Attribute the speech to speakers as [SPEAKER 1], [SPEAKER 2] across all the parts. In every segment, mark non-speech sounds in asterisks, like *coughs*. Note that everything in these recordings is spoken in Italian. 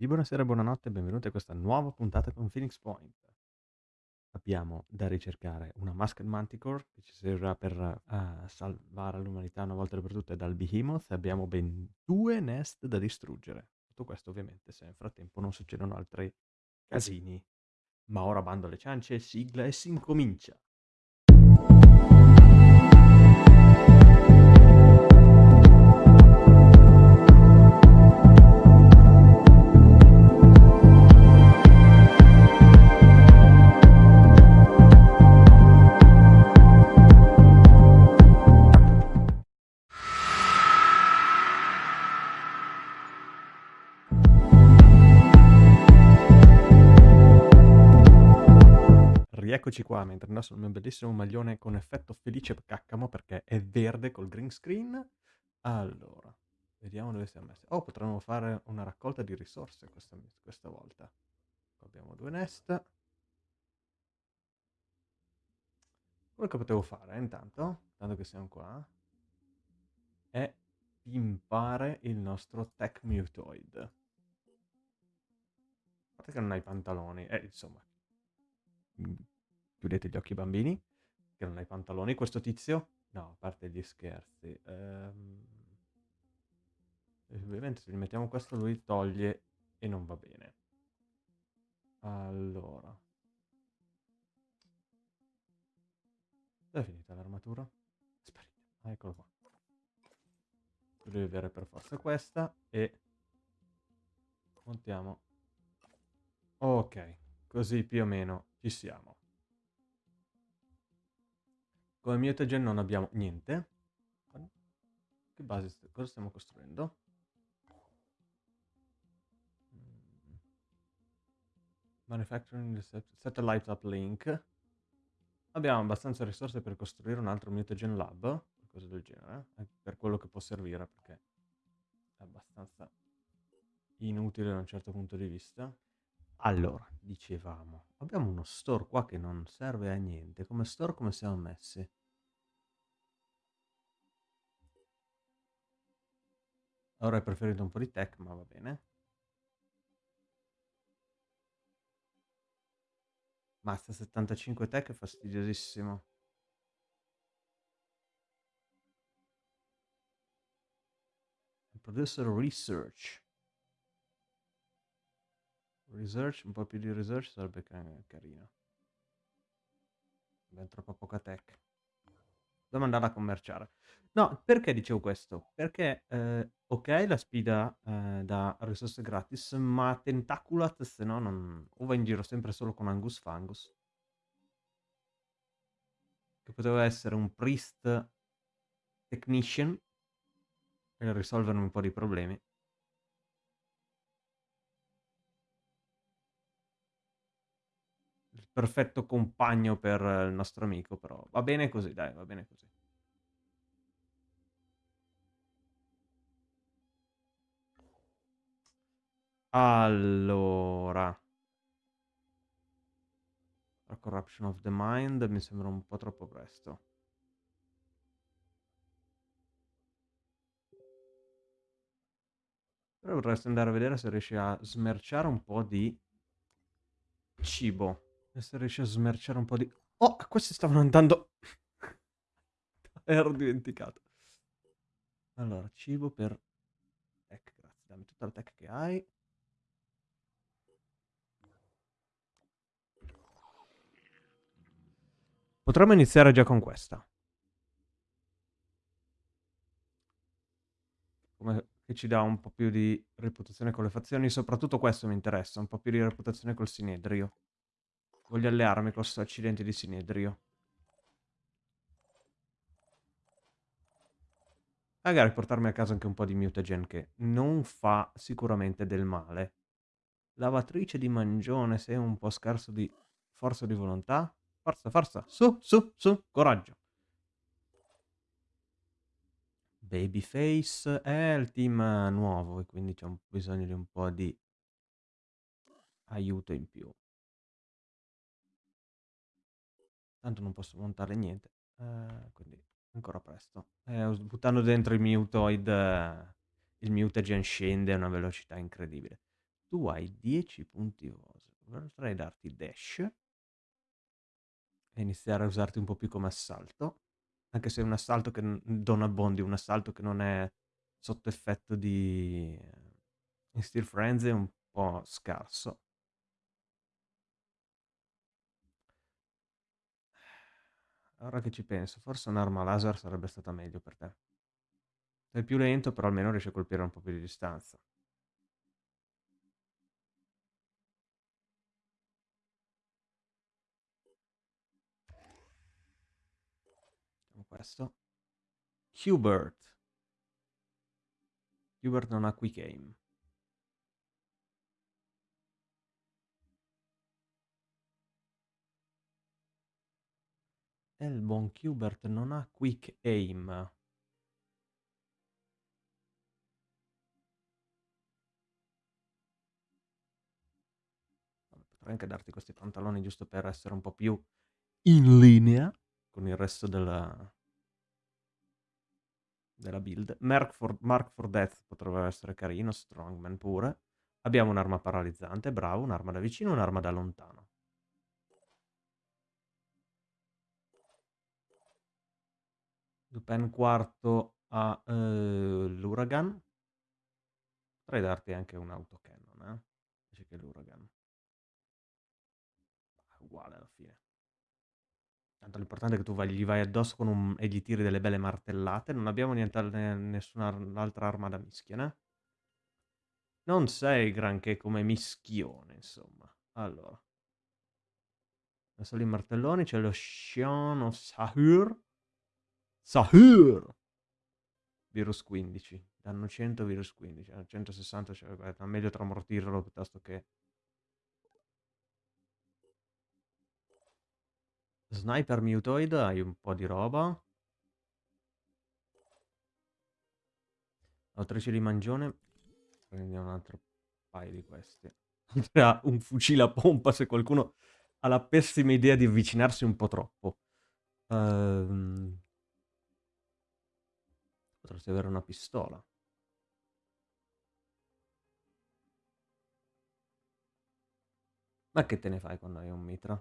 [SPEAKER 1] Sì, buonasera, buonanotte e benvenuti a questa nuova puntata con Phoenix Point. Abbiamo da ricercare una Masked Manticore che ci servirà per uh, salvare l'umanità una volta per tutte dal Behemoth abbiamo ben due nest da distruggere. Tutto questo ovviamente se nel frattempo non succedono altri casini. Ma ora bando le ciance, sigla e si incomincia. Rieccoci qua mentre indosso il mio bellissimo maglione con effetto felice caccamo perché è verde col green screen. Allora, vediamo dove siamo messi. Oh, potremmo fare una raccolta di risorse questa, questa volta. abbiamo due nest. Quello che potevo fare intanto, tanto che siamo qua, è pimpare il nostro Tech Mutoid. A parte che non hai pantaloni, eh, insomma, Chiudete gli occhi bambini, che non hai pantaloni questo tizio. No, a parte gli scherzi. Ehm... Ovviamente se gli mettiamo questo lui toglie e non va bene. Allora. È finita l'armatura? Sparita. Ah, eccolo qua. Devi avere per forza questa e montiamo. Ok, così più o meno ci siamo. Come mutagen non abbiamo niente. Che base, cosa stiamo costruendo? Mm. Manufacturing Satellite Uplink. Abbiamo abbastanza risorse per costruire un altro mutagen lab, qualcosa del genere, eh? per quello che può servire, perché è abbastanza inutile da un certo punto di vista. Allora, dicevamo, abbiamo uno store qua che non serve a niente. Come store come siamo messi? Avrei preferito un po' di tech, ma va bene. Mazza 75 tech è fastidiosissimo. Producer Research. Research, un po' più di research sarebbe carino. Ben troppo poca tech. Dobbiamo andare a commerciare. No, perché dicevo questo? Perché, eh, ok, la spida eh, da risorse gratis, ma Tentaculat, se no, non... o va in giro sempre solo con Angus Fangus. Che poteva essere un priest technician per risolvere un po' di problemi. Perfetto compagno per il nostro amico, però va bene così, dai, va bene così. Allora. La corruption of the mind mi sembra un po' troppo presto. Però vorresti andare a vedere se riesci a smerciare un po' di cibo. E se riesci a smerciare un po' di... Oh, questi stavano andando... *laughs* Ero dimenticato. Allora, cibo per... Tech, grazie. Dammi tutta la tech che hai. Potremmo iniziare già con questa. Come che ci dà un po' più di reputazione con le fazioni. Soprattutto questo mi interessa, un po' più di reputazione col Sinedrio. Voglio allearmi con questo accidente di Sinedrio. Magari portarmi a casa anche un po' di mutagen che non fa sicuramente del male. Lavatrice di mangione, sei un po' scarso di forza di volontà. Forza, forza, su, su, su, coraggio. Babyface è il team nuovo e quindi c'è bisogno di un po' di aiuto in più. Tanto non posso montare niente, eh, quindi ancora presto. Eh, buttando dentro il mutoid, eh, il mutagen scende a una velocità incredibile. Tu hai 10 punti. Vorrei darti dash e iniziare a usarti un po' più come assalto. Anche se è un assalto che non abbondi, un assalto che non è sotto effetto di in Steel Frenzy è un po' scarso. Ora che ci penso, forse un'arma laser sarebbe stata meglio per te. Sei più lento, però almeno riesci a colpire un po' più di distanza. Facciamo questo. Hubert. Hubert non ha quick aim. E il buon Hubert non ha quick aim. Potrei anche darti questi pantaloni giusto per essere un po' più in linea con il resto della, della build. Mark for, Mark for Death potrebbe essere carino, Strongman pure. Abbiamo un'arma paralizzante, bravo, un'arma da vicino, un'arma da lontano. Lupin quarto a uh, l'Uragan. Potrei darti anche un autocannon, eh? Invece che l'Uragan. Uguale alla fine. Tanto l'importante è che tu vai, gli vai addosso un, e gli tiri delle belle martellate. Non abbiamo niente, nessun'altra arma da mischia, né? Non sei granché come mischione, insomma. Allora. Adesso i martelloni c'è lo Shion of Sahur. Sahur! Virus 15. Danno 100, virus 15. 160, cioè, è meglio tramortirlo piuttosto che... Sniper Mutoid, hai un po' di roba. Autrice di Mangione. Prendiamo un altro paio di questi. Un fucile a pompa se qualcuno ha la pessima idea di avvicinarsi un po' troppo. Ehm... Potresti avere una pistola. Ma che te ne fai quando hai un mitra?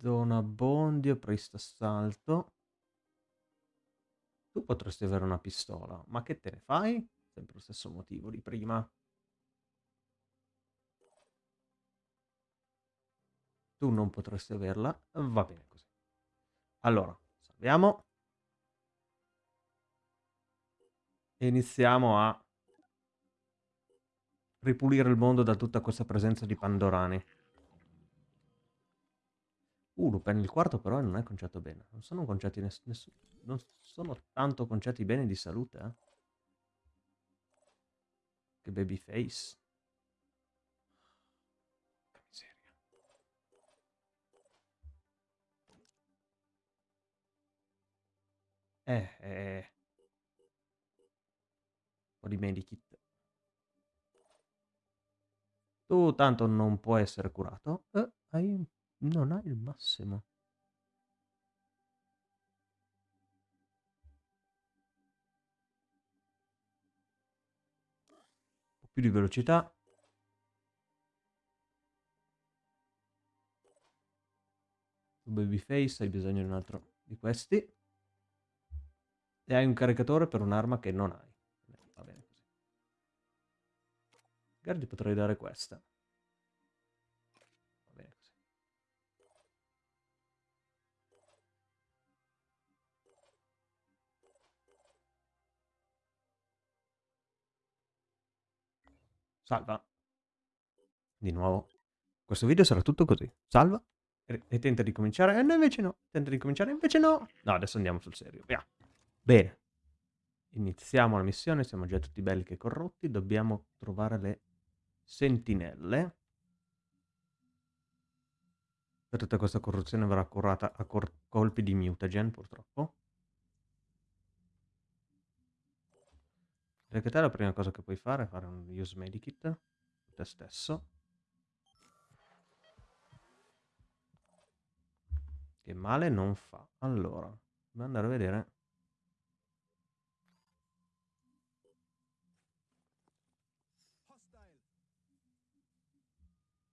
[SPEAKER 1] Zona Bondio, Priest Assalto. Tu potresti avere una pistola, ma che te ne fai? Sempre lo stesso motivo di prima. Tu non potresti averla, va bene così. Allora, salviamo. E iniziamo a ripulire il mondo da tutta questa presenza di Pandorani. Uh, Lupin il quarto però non è conciato bene. Non sono conciati ness nessuno. Non sono tanto conciati bene di salute, eh. Che babyface. Che miseria. Eh, eh. Po' di medikit. Tu tanto non può essere curato. Eh, hai non hai il massimo. Un po' più di velocità. Babyface, hai bisogno di un altro di questi. E hai un caricatore per un'arma che non hai. Magari potrei dare questa. Salva. Di nuovo. Questo video sarà tutto così. Salva. E, tenta di cominciare. E no, invece no. Tenta di cominciare. Invece no. No, adesso andiamo sul serio. Via. Bene. Iniziamo la missione. Siamo già tutti belli che corrotti. Dobbiamo trovare le sentinelle. Per tutta questa corruzione verrà curata a colpi di mutagen, purtroppo. Perché te la prima cosa che puoi fare è fare un use medikit te stesso. Che male non fa. Allora, dobbiamo andare a vedere.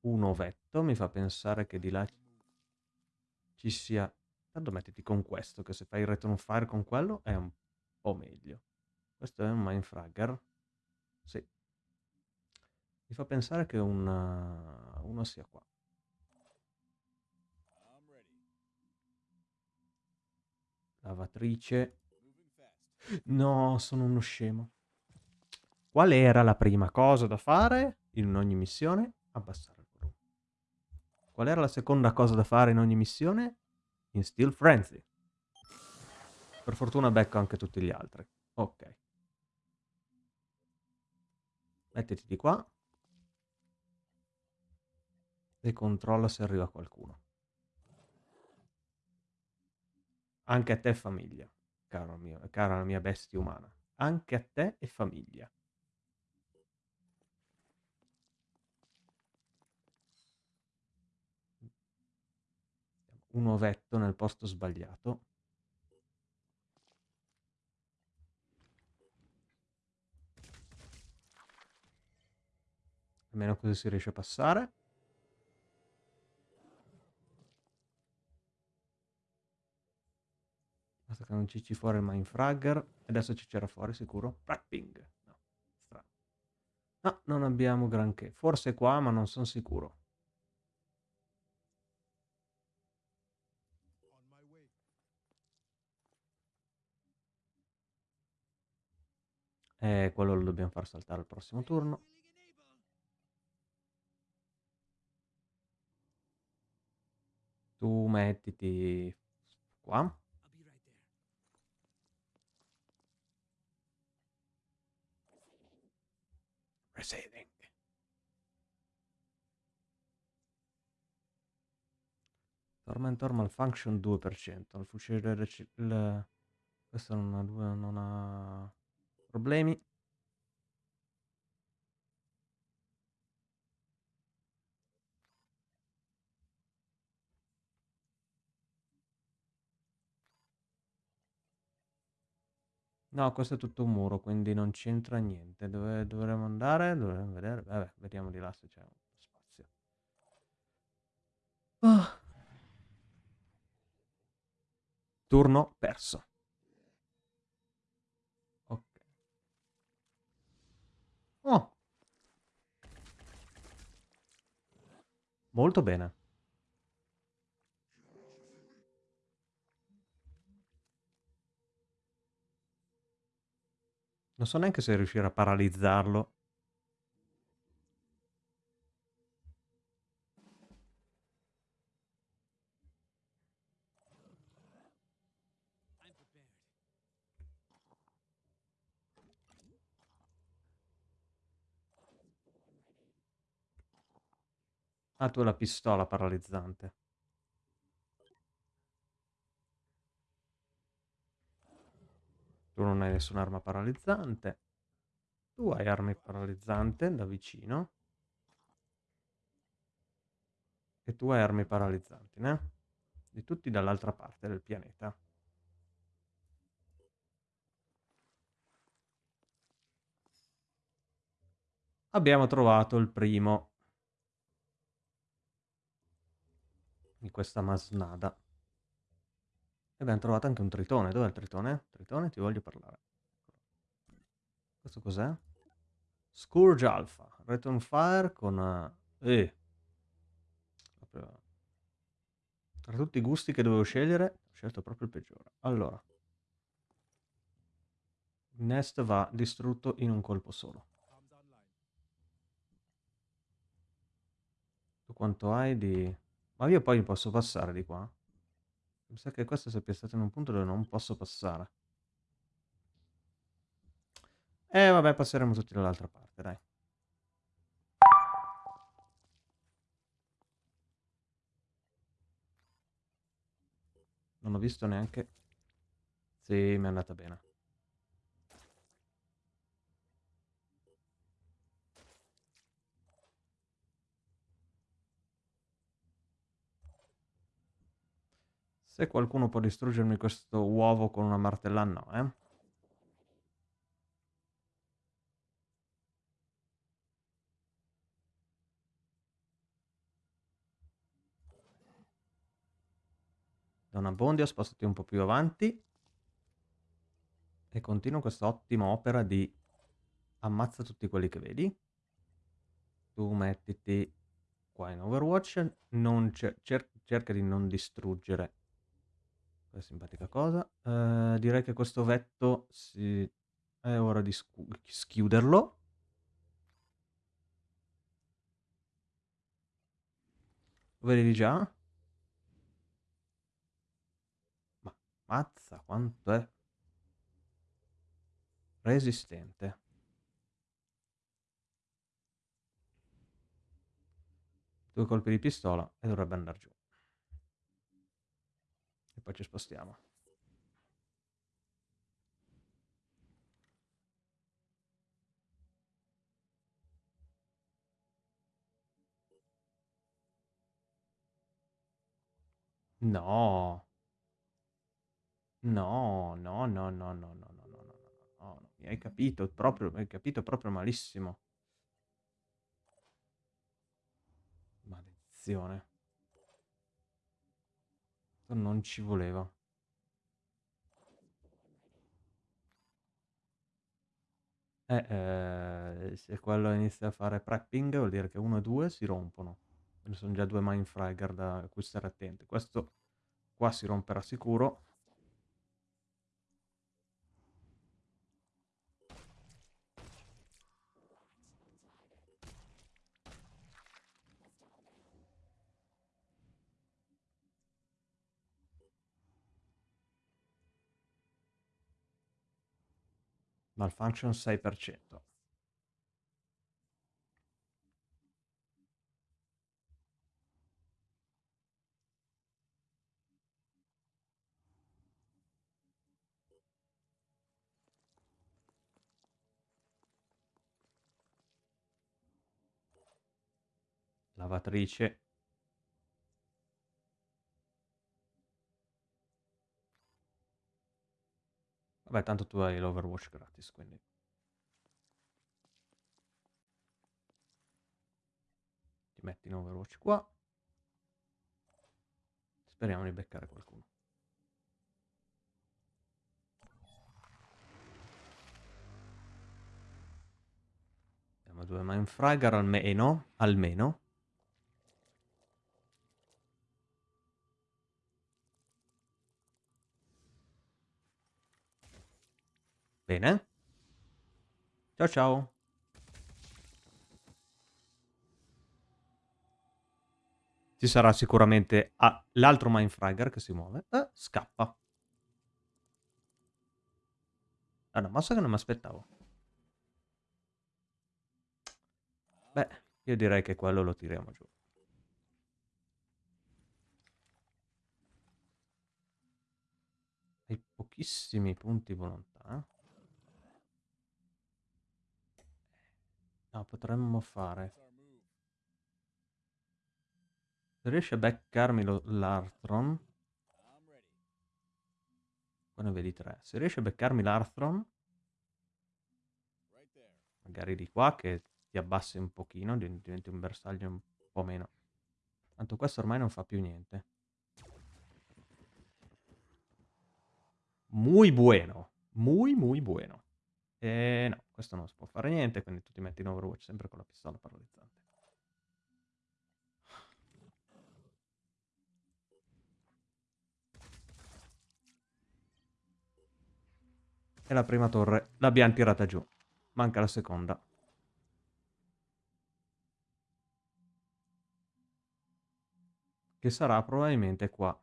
[SPEAKER 1] Un ovetto, mi fa pensare che di là ci sia... Tanto mettiti con questo, che se fai il return fire con quello è un po' meglio. Questo è un mindfragger. Sì. Mi fa pensare che una... uno sia qua. Lavatrice. No, sono uno scemo. Qual era la prima cosa da fare in ogni missione? Abbassare. Qual era la seconda cosa da fare in ogni missione? In Steel Frenzy. Per fortuna becco anche tutti gli altri. Ok. Mettiti di qua. E controlla se arriva qualcuno. Anche a te famiglia, caro mio, cara mia bestia umana. Anche a te e famiglia. Un ovetto nel posto sbagliato. Almeno così si riesce a passare. Basta che non cicci fuori il Mindfragger. Adesso ci c'era fuori sicuro. Prepping. No, strano. No, non abbiamo granché. Forse qua, ma non sono sicuro. E eh, quello lo dobbiamo far saltare al prossimo turno. Tu mettiti qua. Receiving. Tormentor malfunction 2%. Il fucile il... questo non ha, non ha problemi. No, questo è tutto un muro, quindi non c'entra niente. Dove dovremmo andare? Dovremmo vedere. Vabbè, vediamo di là se c'è spazio. Oh. Turno perso. Oh. Molto bene. Non so neanche se riuscire a paralizzarlo. Ah, tu hai la pistola paralizzante. Tu non hai nessun'arma paralizzante. Tu hai armi paralizzante da vicino. E tu hai armi paralizzanti, né? Di tutti dall'altra parte del pianeta. Abbiamo trovato il primo di questa masnada. E abbiamo trovato anche un tritone. Dov'è il tritone? Tritone, ti voglio parlare. Questo cos'è? Scourge Alpha. Return Fire con... Eh. Tra tutti i gusti che dovevo scegliere, ho scelto proprio il peggiore. Allora. Nest va distrutto in un colpo solo. Tu quanto hai di... Ma io poi posso passare di qua? Mi sa che questo sia piazzato in un punto dove non posso passare. E eh, vabbè, passeremo tutti dall'altra parte, dai. Non ho visto neanche... Sì, mi è andata bene. Se qualcuno può distruggermi questo uovo con una martella, no, eh. Don Abbondio, spostati un po' più avanti. E continua questa ottima opera di ammazza tutti quelli che vedi. Tu mettiti qua in Overwatch, cer cerca di non distruggere questa simpatica cosa. Uh, direi che questo vetto si... è ora di schiuderlo. Lo vedi già? Ma mazza quanto è resistente. Due colpi di pistola e dovrebbe andare giù. E poi ci spostiamo. No. No, no, no, no, no, no, no, no, no, no, no, mi hai capito proprio, hai capito proprio malissimo. Maledizione. Non ci voleva. Eh, eh, se quello inizia a fare prepping vuol dire che uno e due si rompono. Quindi sono già due Mindfragger da cui stare attenti. Questo qua si romperà sicuro. Malfunction 6%. Lavatrice. Vabbè, tanto tu hai l'Overwatch gratis, quindi... Ti metti in Overwatch qua. Speriamo di beccare qualcuno. Abbiamo due Mindfragger almeno, almeno. Bene. Ciao ciao. Ci sarà sicuramente ah, l'altro Mindfragger che si muove. Eh, scappa. È una mossa che non mi aspettavo. Beh, io direi che quello lo tiriamo giù. Hai pochissimi punti volontà. No, potremmo fare... Se riesci a beccarmi l'Arthron... Qua ne vedi tre. Se riesci a beccarmi l'Arthron... Magari di qua che ti abbassi un pochino, diventi un bersaglio un po' meno. Tanto questo ormai non fa più niente. Muy bueno. Muy, muy bueno. E no, questo non si può fare niente, quindi tu ti metti in Overwatch sempre con la pistola paralizzante. E la prima torre l'abbiamo tirata giù. Manca la seconda. Che sarà probabilmente qua.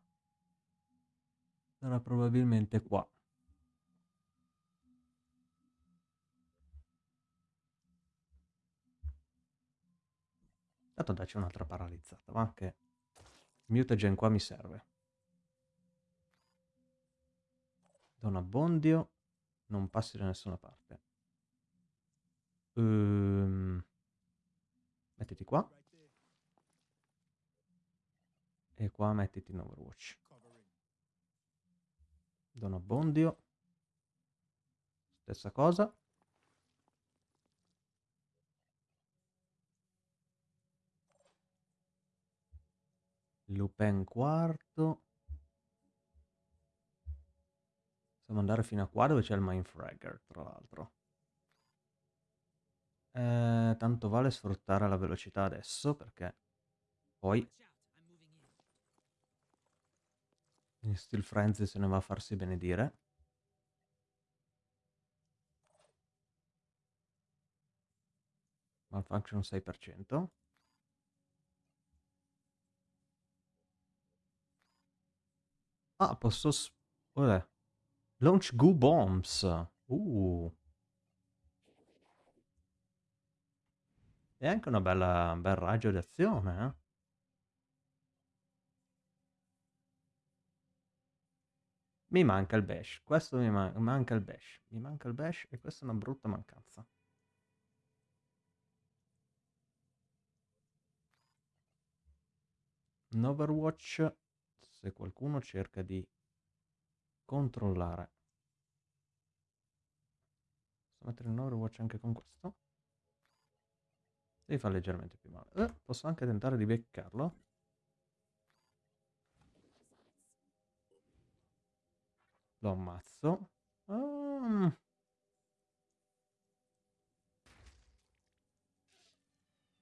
[SPEAKER 1] Sarà probabilmente qua. Tanto dacci un'altra paralizzata, va? Che mutagen qua mi serve. Don Abbondio, non passi da nessuna parte. Um, mettiti qua. E qua mettiti in Overwatch. Don Abbondio. Stessa cosa. Lupin quarto. Possiamo andare fino a qua dove c'è il Mindfragger, tra l'altro. Eh, tanto vale sfruttare la velocità adesso, perché poi... In Steel Frenzy se ne va a farsi benedire. Malfunction 6%. Ah, posso... Cos'è? Launch Goo Bombs. Uh. È anche una bella, un bel raggio d'azione, eh? Mi manca il bash, questo mi man manca il bash, mi manca il bash e questa è una brutta mancanza. In Overwatch, se qualcuno cerca di controllare. Posso mettere in Overwatch anche con questo? Devi fare leggermente più male. Eh, posso anche tentare di beccarlo. Lo ammazzo. Um.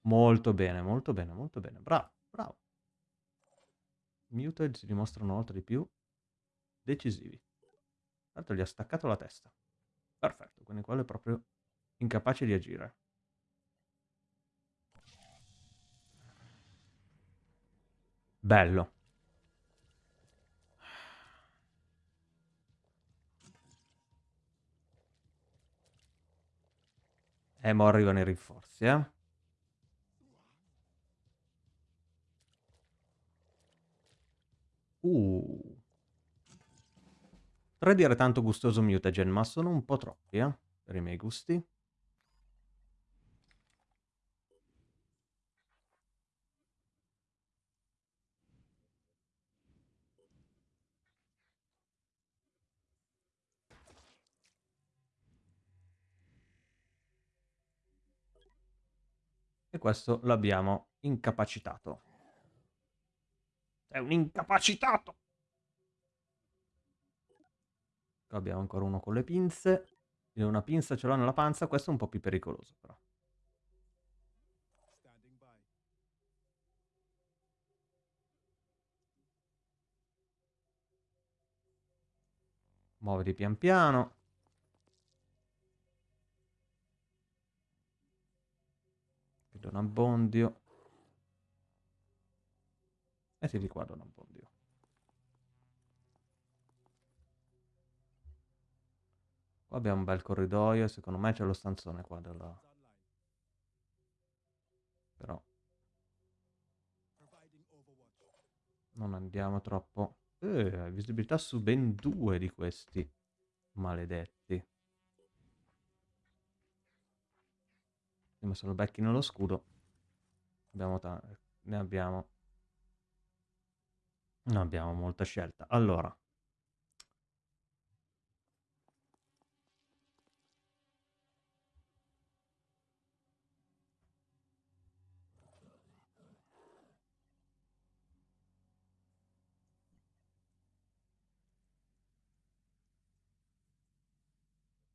[SPEAKER 1] Molto bene, molto bene, molto bene. Bravo, bravo. Muted si dimostrano molto di più decisivi. Tanto gli ha staccato la testa. Perfetto, quindi quello è proprio incapace di agire. Bello. E mo arrivano i rinforzi, eh. Uh. Potrei dire tanto gustoso mutagen, ma sono un po' troppi, eh, per i miei gusti. E questo l'abbiamo incapacitato. È un incapacitato! Qua abbiamo ancora uno con le pinze. Una pinza ce l'ho nella panza, questo è un po' più pericoloso però. Muoviti pian piano. Vedo un abbondio. E si riquadra un abbondio. Qua abbiamo un bel corridoio, secondo me c'è lo stanzone qua della... Però... Non andiamo troppo... Eh, visibilità su ben due di questi maledetti. Ma se lo becchino lo scudo... Abbiamo ne abbiamo... Non abbiamo molta scelta. Allora...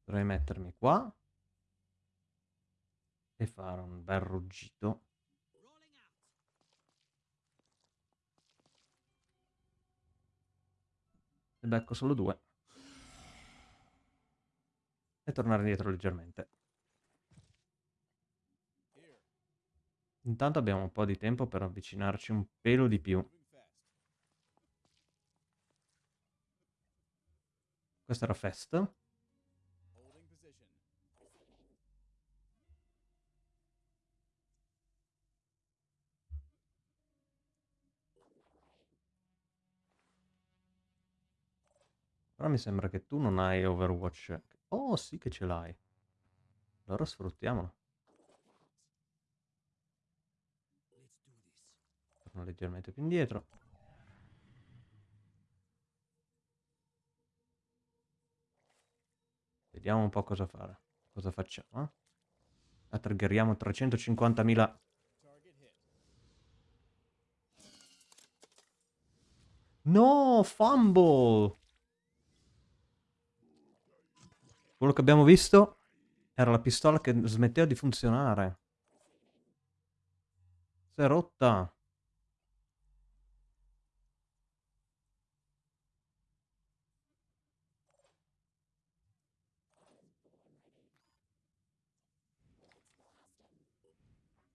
[SPEAKER 1] Dovrei mettermi qua e fare un bel ruggito. Ne becco solo due. E tornare indietro leggermente. Intanto abbiamo un po' di tempo per avvicinarci un pelo di più. Questo era Fest. Però mi sembra che tu non hai Overwatch. Oh, sì che ce l'hai. Allora sfruttiamolo. Torno leggermente più indietro. Vediamo un po' cosa fare. Cosa facciamo, eh? Attriggeriamo 350.000... No, fumble! Quello che abbiamo visto era la pistola che smetteva di funzionare. Si è rotta.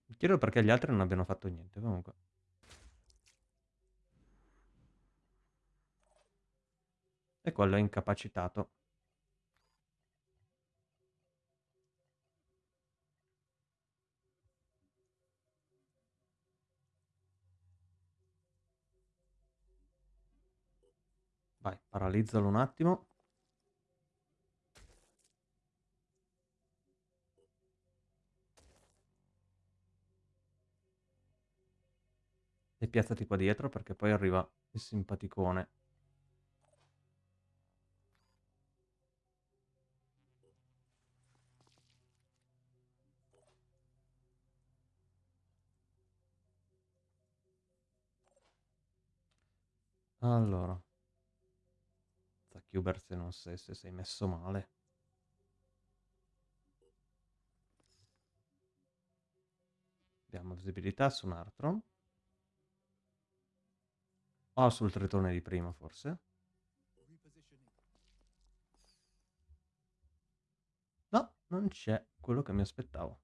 [SPEAKER 1] Mi chiedo perché gli altri non abbiano fatto niente, comunque. E quello è incapacitato. Vai, paralizzalo un attimo. E piazzati qua dietro perché poi arriva il simpaticone. Allora. Zachuber se non sei, se sei messo male. Abbiamo visibilità su un Artron. O sul tritone di prima, forse. No, non c'è quello che mi aspettavo.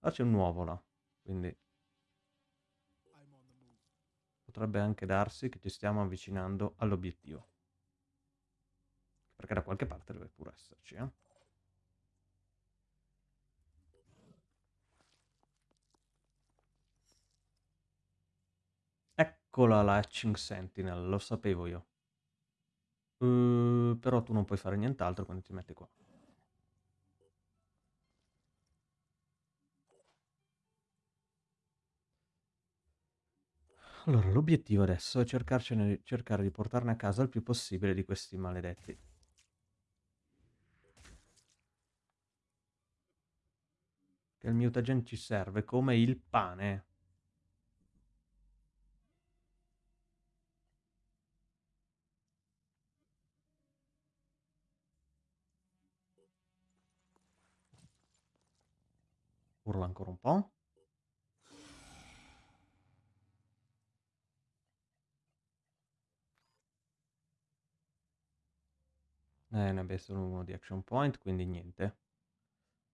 [SPEAKER 1] Ah, c'è un nuovo là, quindi... Potrebbe anche darsi che ci stiamo avvicinando all'obiettivo. Perché da qualche parte deve pure esserci, eh. Eccola la Hatching Sentinel, lo sapevo io. Uh, però tu non puoi fare nient'altro quando ti metti qua. Allora, l'obiettivo adesso è cercare di portarne a casa il più possibile di questi maledetti. Il mutagen ci serve come il pane. Urla ancora un po'. Eh, ne abbia solo uno di action point, quindi niente.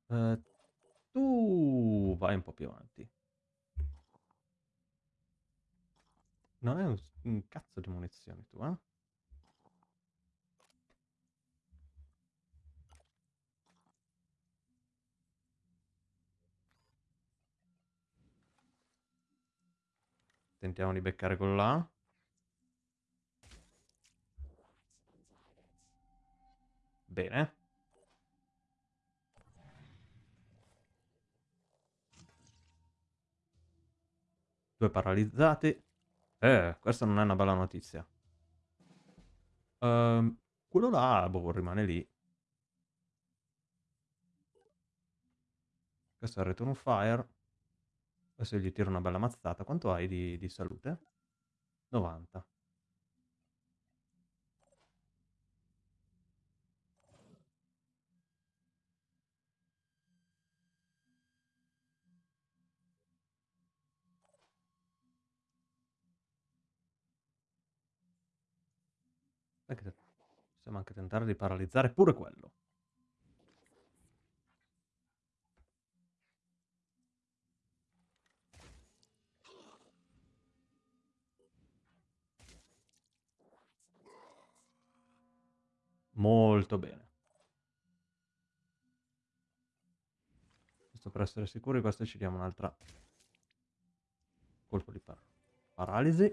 [SPEAKER 1] Uh, tu vai un po' più avanti. Non è un, un cazzo di munizioni tu, eh? Tentiamo di beccare quello là. Bene. Due paralizzati. Eh, questa non è una bella notizia. Uh, quello là, boh, rimane lì. Questo è il return fire. Adesso gli tiro una bella mazzata. Quanto hai di, di salute? 90. Possiamo anche tentare di paralizzare pure quello. Molto bene. Questo per essere sicuri, questo ci diamo un'altra colpo di par paralisi.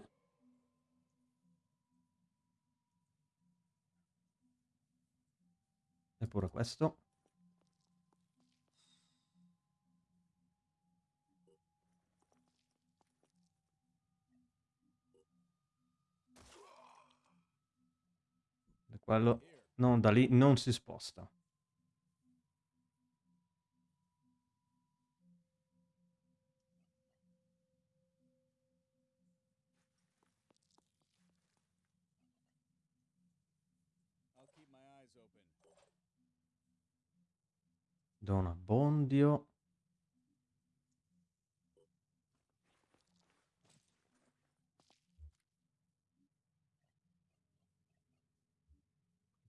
[SPEAKER 1] Eppure questo. E quello non da lì non si sposta. Do un abbondio.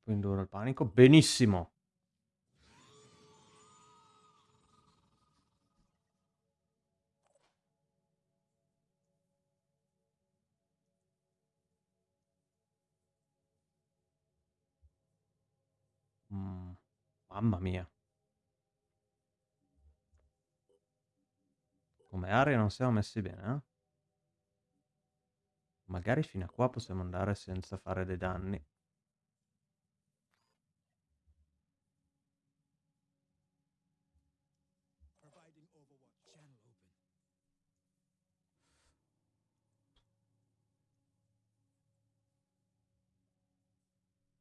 [SPEAKER 1] Poi induro il panico. Benissimo. Mm, mamma mia. Come area non siamo messi bene, eh? Magari fino a qua possiamo andare senza fare dei danni.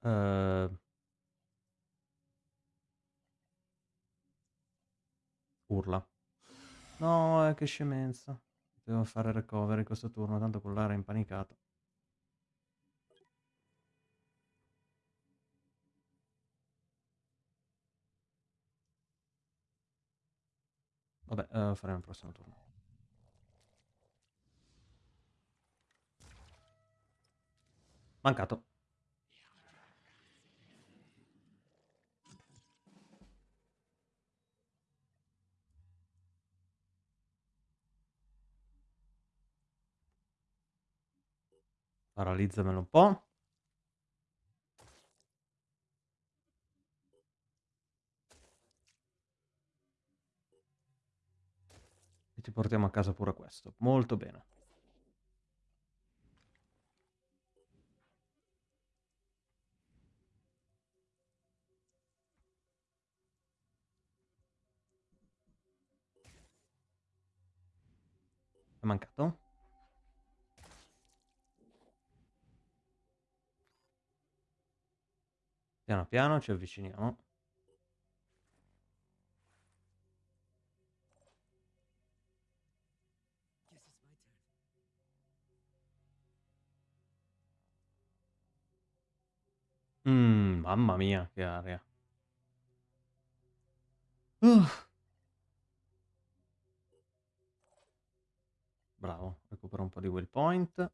[SPEAKER 1] Uh, urla. No, eh, che scemenza. Devo fare recovery questo turno, tanto con l'area impanicata. Vabbè, uh, faremo il prossimo turno. Mancato. Paralizzamelo un po'. E ti portiamo a casa pure questo. Molto bene. Mancato? Piano piano ci avviciniamo. Mmm, mamma mia, che aria. Uh. Bravo, recupera un po' di will point.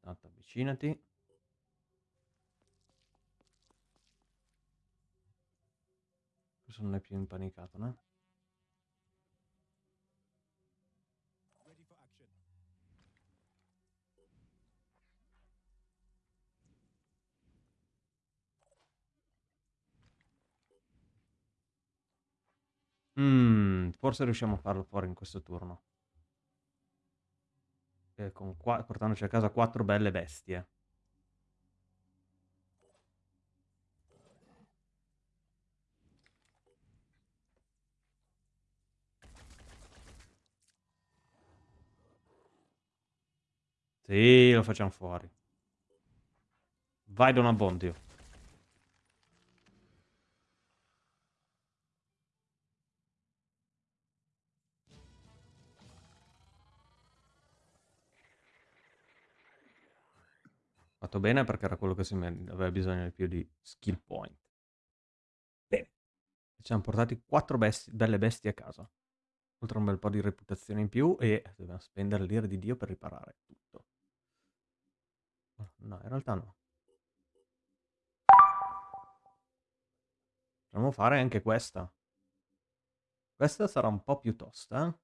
[SPEAKER 1] Tanto avvicinati. Non è più impanicato, no? Mm, forse riusciamo a farlo fuori in questo turno. Eh, con qua, portandoci a casa quattro belle bestie. Sì, lo facciamo fuori. Vai Don Abbondio. Fatto bene perché era quello che si aveva bisogno di più di skill point. Bene. Ci siamo portati quattro besti belle bestie a casa. Oltre a un bel po' di reputazione in più e dobbiamo spendere l'ira di Dio per riparare tutto. No, in realtà no. Potremmo fare anche questa. Questa sarà un po' più tosta. Eh?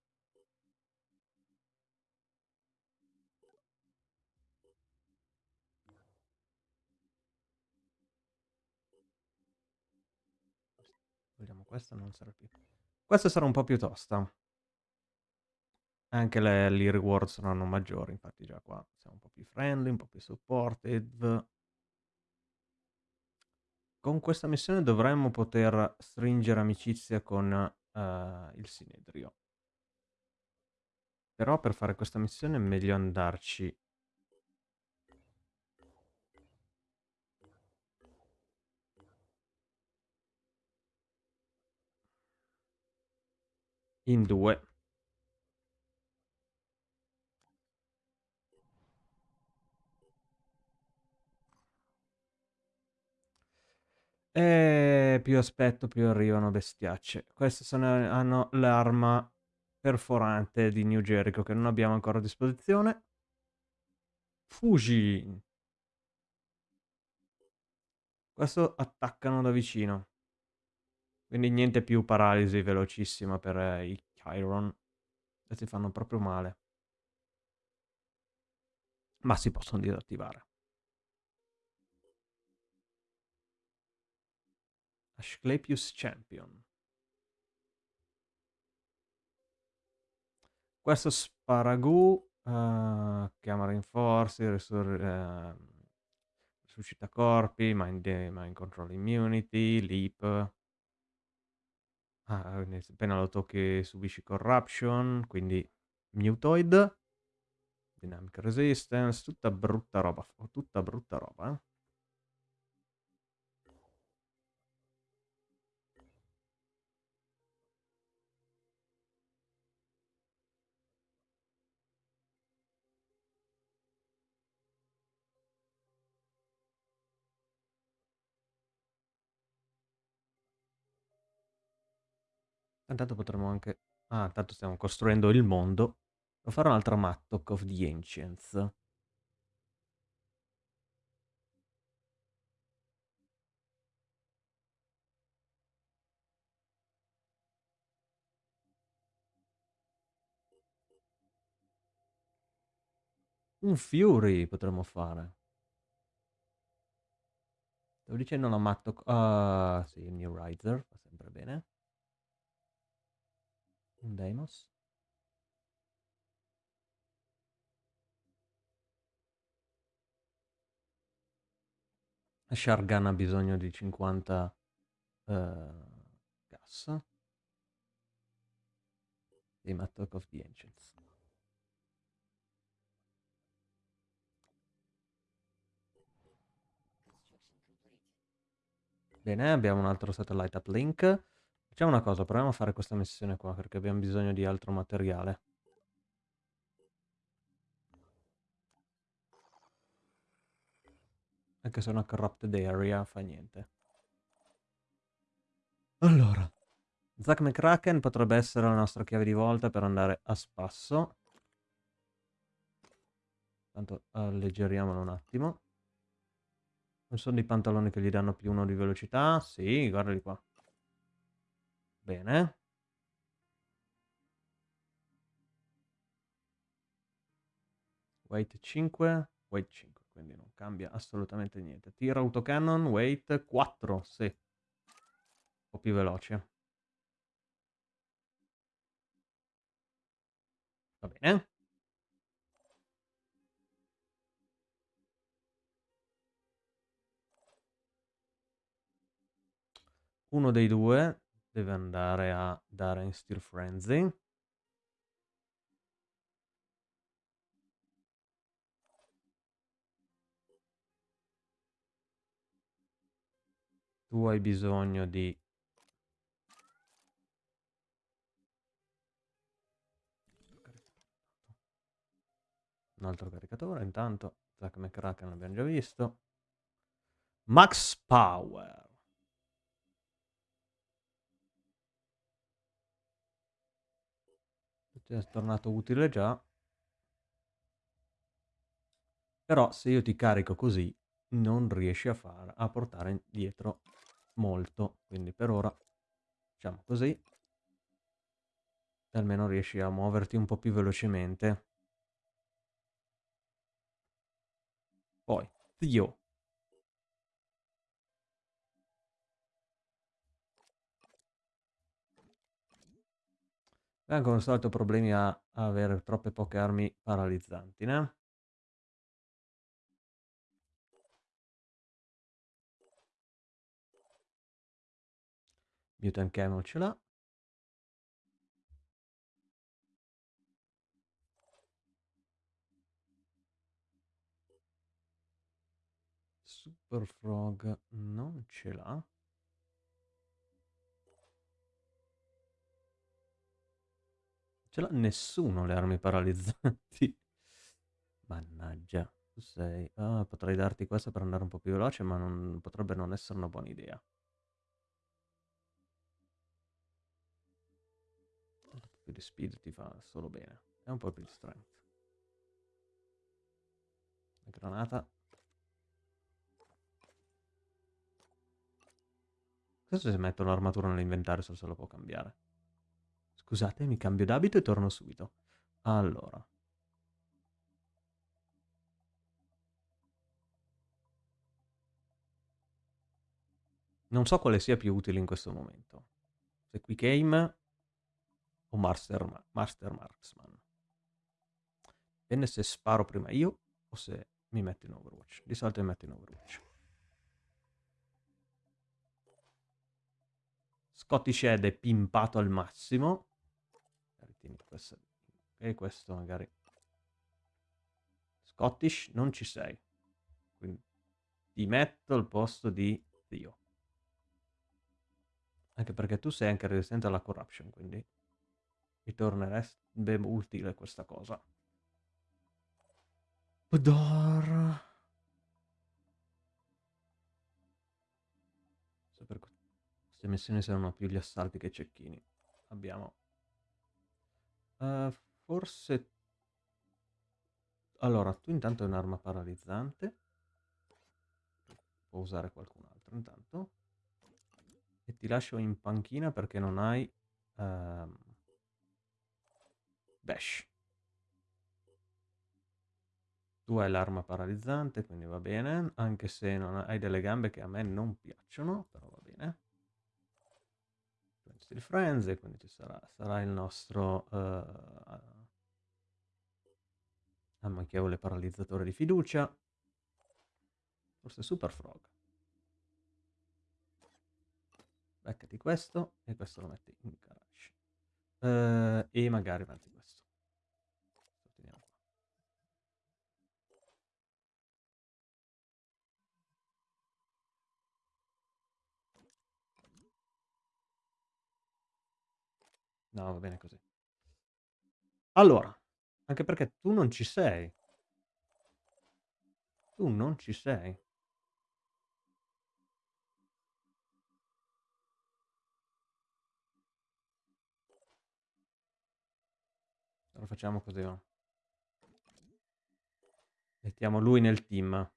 [SPEAKER 1] Vogliamo questa, non sarà più. Questa sarà un po' più tosta. Anche le, i reward saranno maggiori, infatti già qua siamo un po' più friendly, un po' più supported. Con questa missione dovremmo poter stringere amicizia con uh, il Sinedrio. Però per fare questa missione è meglio andarci in due. Che più aspetto più arrivano bestiacce. Queste sono, hanno l'arma perforante di New Jericho che non abbiamo ancora a disposizione. Fuji. Questo attaccano da vicino. Quindi niente più paralisi velocissima per eh, i Chiron. Questi fanno proprio male. Ma si possono disattivare. Asclepius Champion. Questo Sparagu, uh, chiama Rinforzi, risur- uh, risuscita corpi, mind, mind Control Immunity, Leap. Ah, appena lo tocchi subisci Corruption, quindi Mutoid. Dynamic Resistance, tutta brutta roba, tutta brutta roba, eh. Intanto potremmo anche... Ah, intanto stiamo costruendo il mondo. Devo fare un'altra Mattock of the Ancients. Un Fury potremmo fare. Stavo dicendo una Mattock... Uh, sì, il New Riser, va sempre bene. Un Deimos. Shargan ha bisogno di 50 uh, gas. Di Mattock of the Ancients. Bene, abbiamo un altro satellite uplink. Facciamo una cosa, proviamo a fare questa missione qua perché abbiamo bisogno di altro materiale. Anche se è una corrupted area, fa niente. Allora, Zack McCracken potrebbe essere la nostra chiave di volta per andare a spasso. Tanto alleggeriamolo un attimo. Non sono dei pantaloni che gli danno più uno di velocità? Sì, guardali qua. Bene. Weight 5, weight 5, quindi non cambia assolutamente niente. Tira autocannon, weight 4, sì. Un po' più veloce. Va bene. Uno dei due deve andare a dare in Steel Frenzy. Tu hai bisogno di... Un altro caricatore, intanto Zack McCracken l'abbiamo già visto. Max Power. Ti è tornato utile già. Però se io ti carico così, non riesci a, far, a portare dietro molto. Quindi per ora facciamo così. Almeno riesci a muoverti un po' più velocemente. Poi, zio. Come al solito problemi a, a avere troppe poche armi paralizzanti, né? Mutant Camel ce l'ha. Super Frog non ce l'ha. ce l'ha nessuno le armi paralizzanti. *laughs* Mannaggia, tu sei... Ah, potrei darti questa per andare un po' più veloce, ma non... potrebbe non essere una buona idea. Un po' più di speed ti fa solo bene. E un po' più di strength. La granata. Cosa se metto l'armatura nell'inventario se lo può cambiare? Scusate, mi cambio d'abito e torno subito. Allora. Non so quale sia più utile in questo momento. Se Quick Aim o Master, Master Marksman. Dipende se sparo prima io o se mi metto in Overwatch. Di solito mi metto in Overwatch. Scottish Head è pimpato al massimo. Questo, e questo magari. Scottish non ci sei. Quindi ti metto al posto di Dio. Anche perché tu sei anche resistente alla corruption, quindi mi tornerebbe utile questa cosa. Per queste missioni servono più gli assalti che i cecchini. Abbiamo... Uh, forse... Allora, tu intanto hai un'arma paralizzante. Può usare qualcun altro intanto e ti lascio in panchina perché non hai um, Bash. Tu hai l'arma paralizzante, quindi va bene, anche se non hai delle gambe che a me non piacciono, però va bene. Steel Frenzy, quindi ci sarà, sarà il nostro uh, ammanchevole paralizzatore di fiducia. Forse Super Frog. Beccati questo e questo lo metti in garage. Uh, e magari metti questo. Teniamo qua. No, va bene così. Allora, anche perché tu non ci sei. Tu non ci sei. Lo facciamo così, va. Mettiamo lui nel team.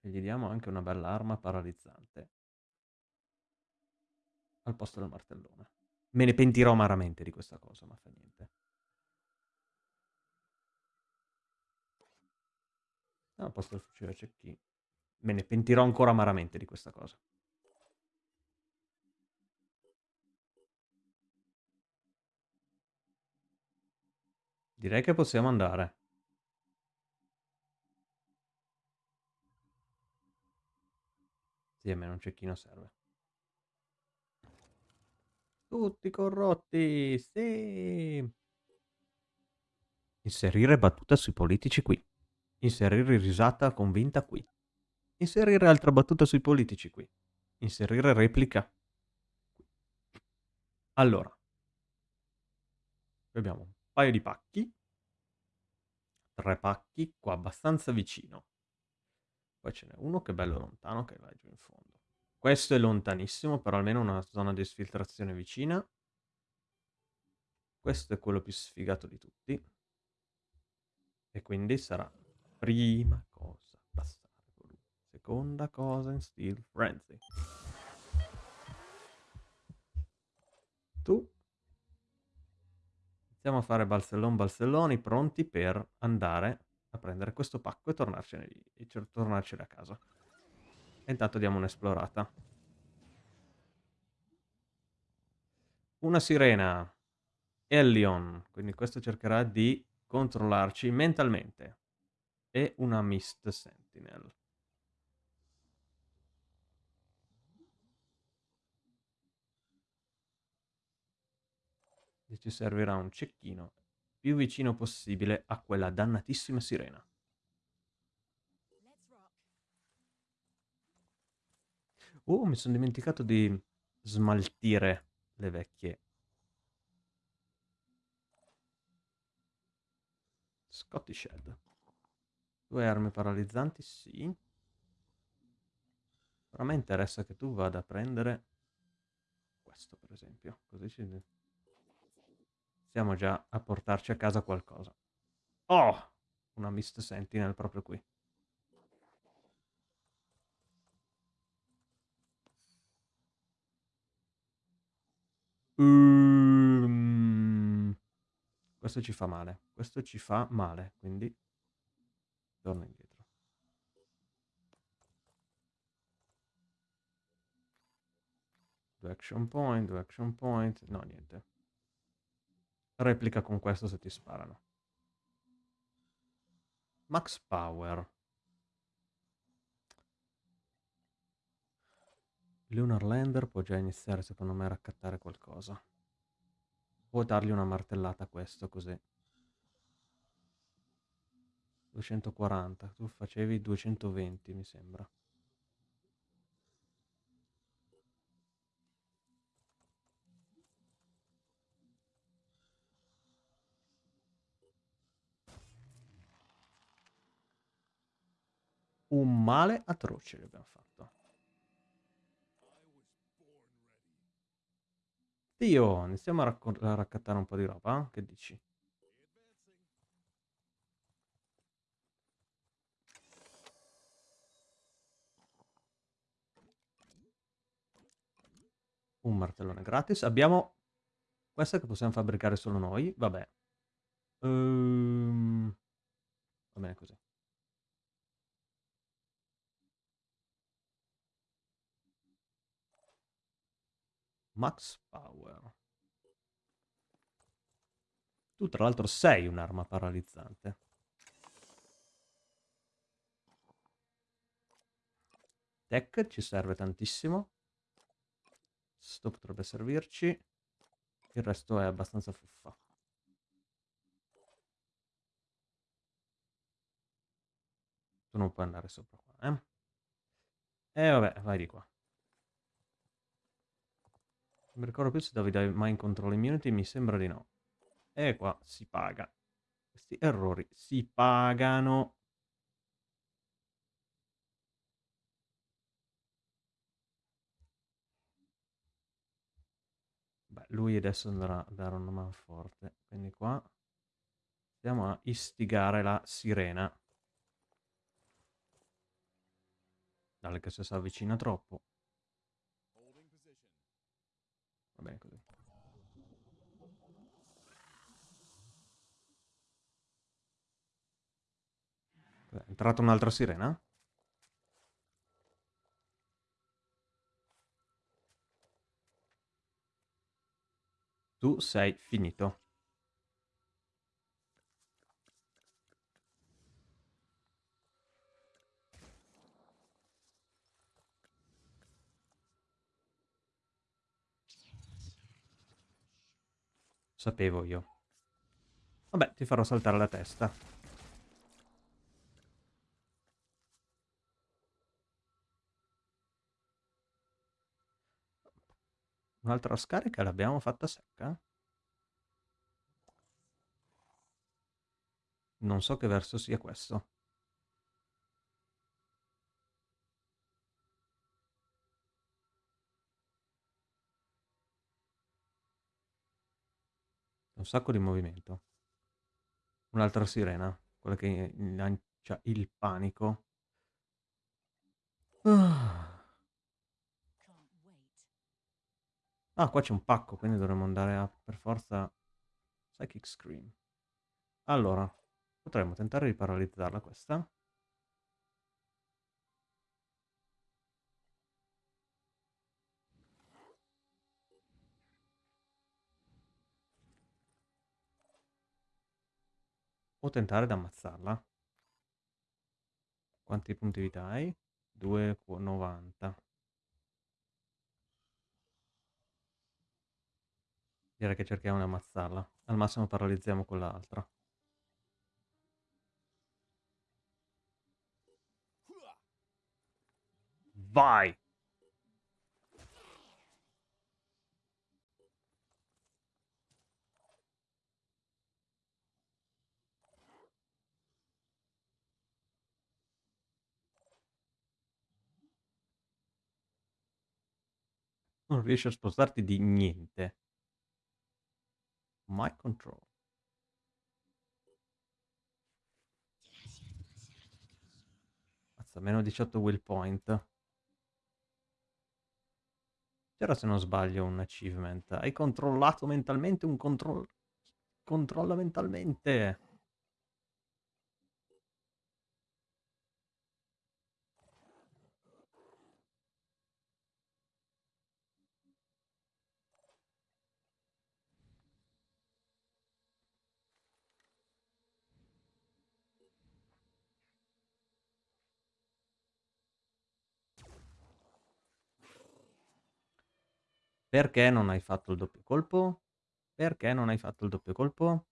[SPEAKER 1] E gli diamo anche una bella arma paralizzante. Al posto del martellone. Me ne pentirò amaramente di questa cosa, ma fa niente. al posto del fucile cecchino. Me ne pentirò ancora amaramente di questa cosa. Direi che possiamo andare. Sì, a me un cecchino serve. Tutti corrotti, sì! Inserire battuta sui politici qui. Inserire risata convinta qui. Inserire altra battuta sui politici qui. Inserire replica. Allora. abbiamo paio di pacchi. Tre pacchi qua abbastanza vicino. Poi ce n'è uno che è bello lontano che va giù in fondo. Questo è lontanissimo, però almeno una zona di esfiltrazione vicina. Questo è quello più sfigato di tutti. E quindi sarà prima cosa passare lui. Seconda cosa in Steel Frenzy. Tu Iniziamo a fare balsellon balselloni pronti per andare a prendere questo pacco e tornarcene, e tornarcene a casa. E intanto diamo un'esplorata. Una sirena. Ellion. Quindi questo cercherà di controllarci mentalmente. E una Mist Sentinel. e ci servirà un cecchino più vicino possibile a quella dannatissima sirena. Oh, mi sono dimenticato di smaltire le vecchie. Scottish Head. Due armi paralizzanti, sì. Però me interessa che tu vada a prendere questo, per esempio. Così ci... Stiamo già a portarci a casa qualcosa. Oh! Una Mist Sentinel proprio qui. Um, questo ci fa male. Questo ci fa male, quindi torno indietro. Due action point, due action point. No, niente. Replica con questo se ti sparano. Max Power. Lunar Lander può già iniziare secondo me a raccattare qualcosa. Può dargli una martellata a questo così. 240, tu facevi 220 mi sembra. Un male atroce gli abbiamo fatto. Dio, iniziamo a, a raccattare un po' di roba, eh? che dici? Un martellone gratis. Abbiamo questa che possiamo fabbricare solo noi. Vabbè. Um... Va bene così. Max Power. Tu tra l'altro sei un'arma paralizzante. Tech ci serve tantissimo. Sto potrebbe servirci. Il resto è abbastanza fuffa. Tu non puoi andare sopra qua, eh? E vabbè, vai di qua. Non mi ricordo più se Davide mai in control immunity, mi sembra di no. E qua si paga. Questi errori si pagano. Beh, lui adesso andrà a dare una man forte. Quindi qua stiamo a istigare la sirena. Dale che se si avvicina troppo. Va bene così. È entrata un'altra sirena? Tu sei finito. Sapevo io. Vabbè, ti farò saltare la testa. Un'altra scarica l'abbiamo fatta secca? Non so che verso sia questo. Un sacco di movimento. Un'altra sirena, quella che lancia il panico. Ah. ah, qua c'è un pacco, quindi dovremmo andare a per forza Psychic Scream. Allora, potremmo tentare di paralizzarla questa. O tentare di ammazzarla. Quanti punti vita hai? 2,90. Direi che cerchiamo di ammazzarla. Al massimo paralizziamo quell'altra. Vai! Non riesci a spostarti di niente. My control. Mazza, meno 18 will point. C'era se non sbaglio un achievement. Hai controllato mentalmente un controllo. Controlla mentalmente. Perché non hai fatto il doppio colpo? Perché non hai fatto il doppio colpo?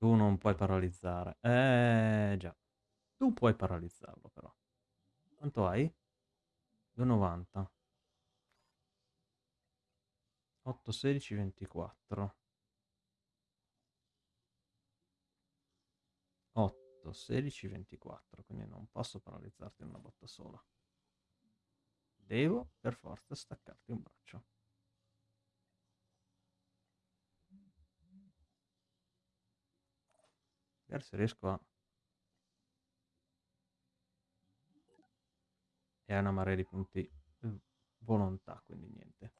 [SPEAKER 1] Tu non puoi paralizzare. Eh già. Tu puoi paralizzarlo però. Quanto hai? 2,90. 8, 16, 24. 8, 16, 24. Quindi non posso paralizzarti in una botta sola. Devo per forza staccarti un braccio. Vedere se riesco a... E ha una marea di punti volontà, quindi niente.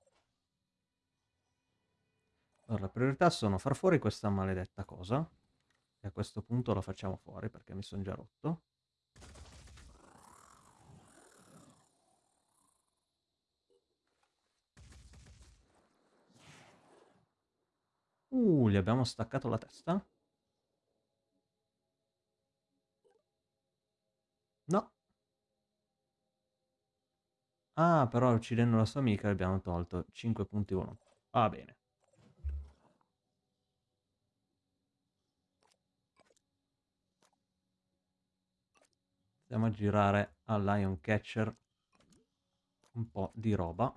[SPEAKER 1] Allora, le priorità sono far fuori questa maledetta cosa. E a questo punto la facciamo fuori perché mi sono già rotto. Uh, gli abbiamo staccato la testa? No. Ah, però uccidendo la sua amica abbiamo tolto 5 punti volontà. Va bene. Andiamo a girare al Lion Catcher un po' di roba.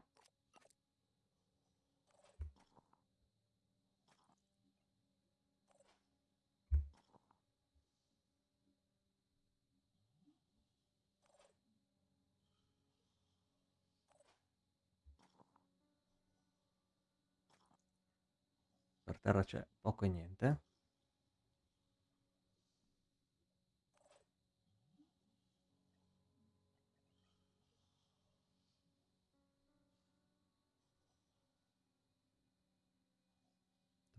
[SPEAKER 1] Terra c'è poco e niente.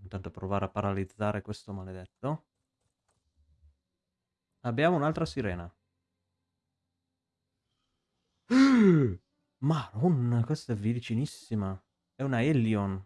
[SPEAKER 1] Intanto provare a paralizzare questo maledetto. Abbiamo un'altra sirena. *gasps* Maronna, questa è vicinissima. È una Elion.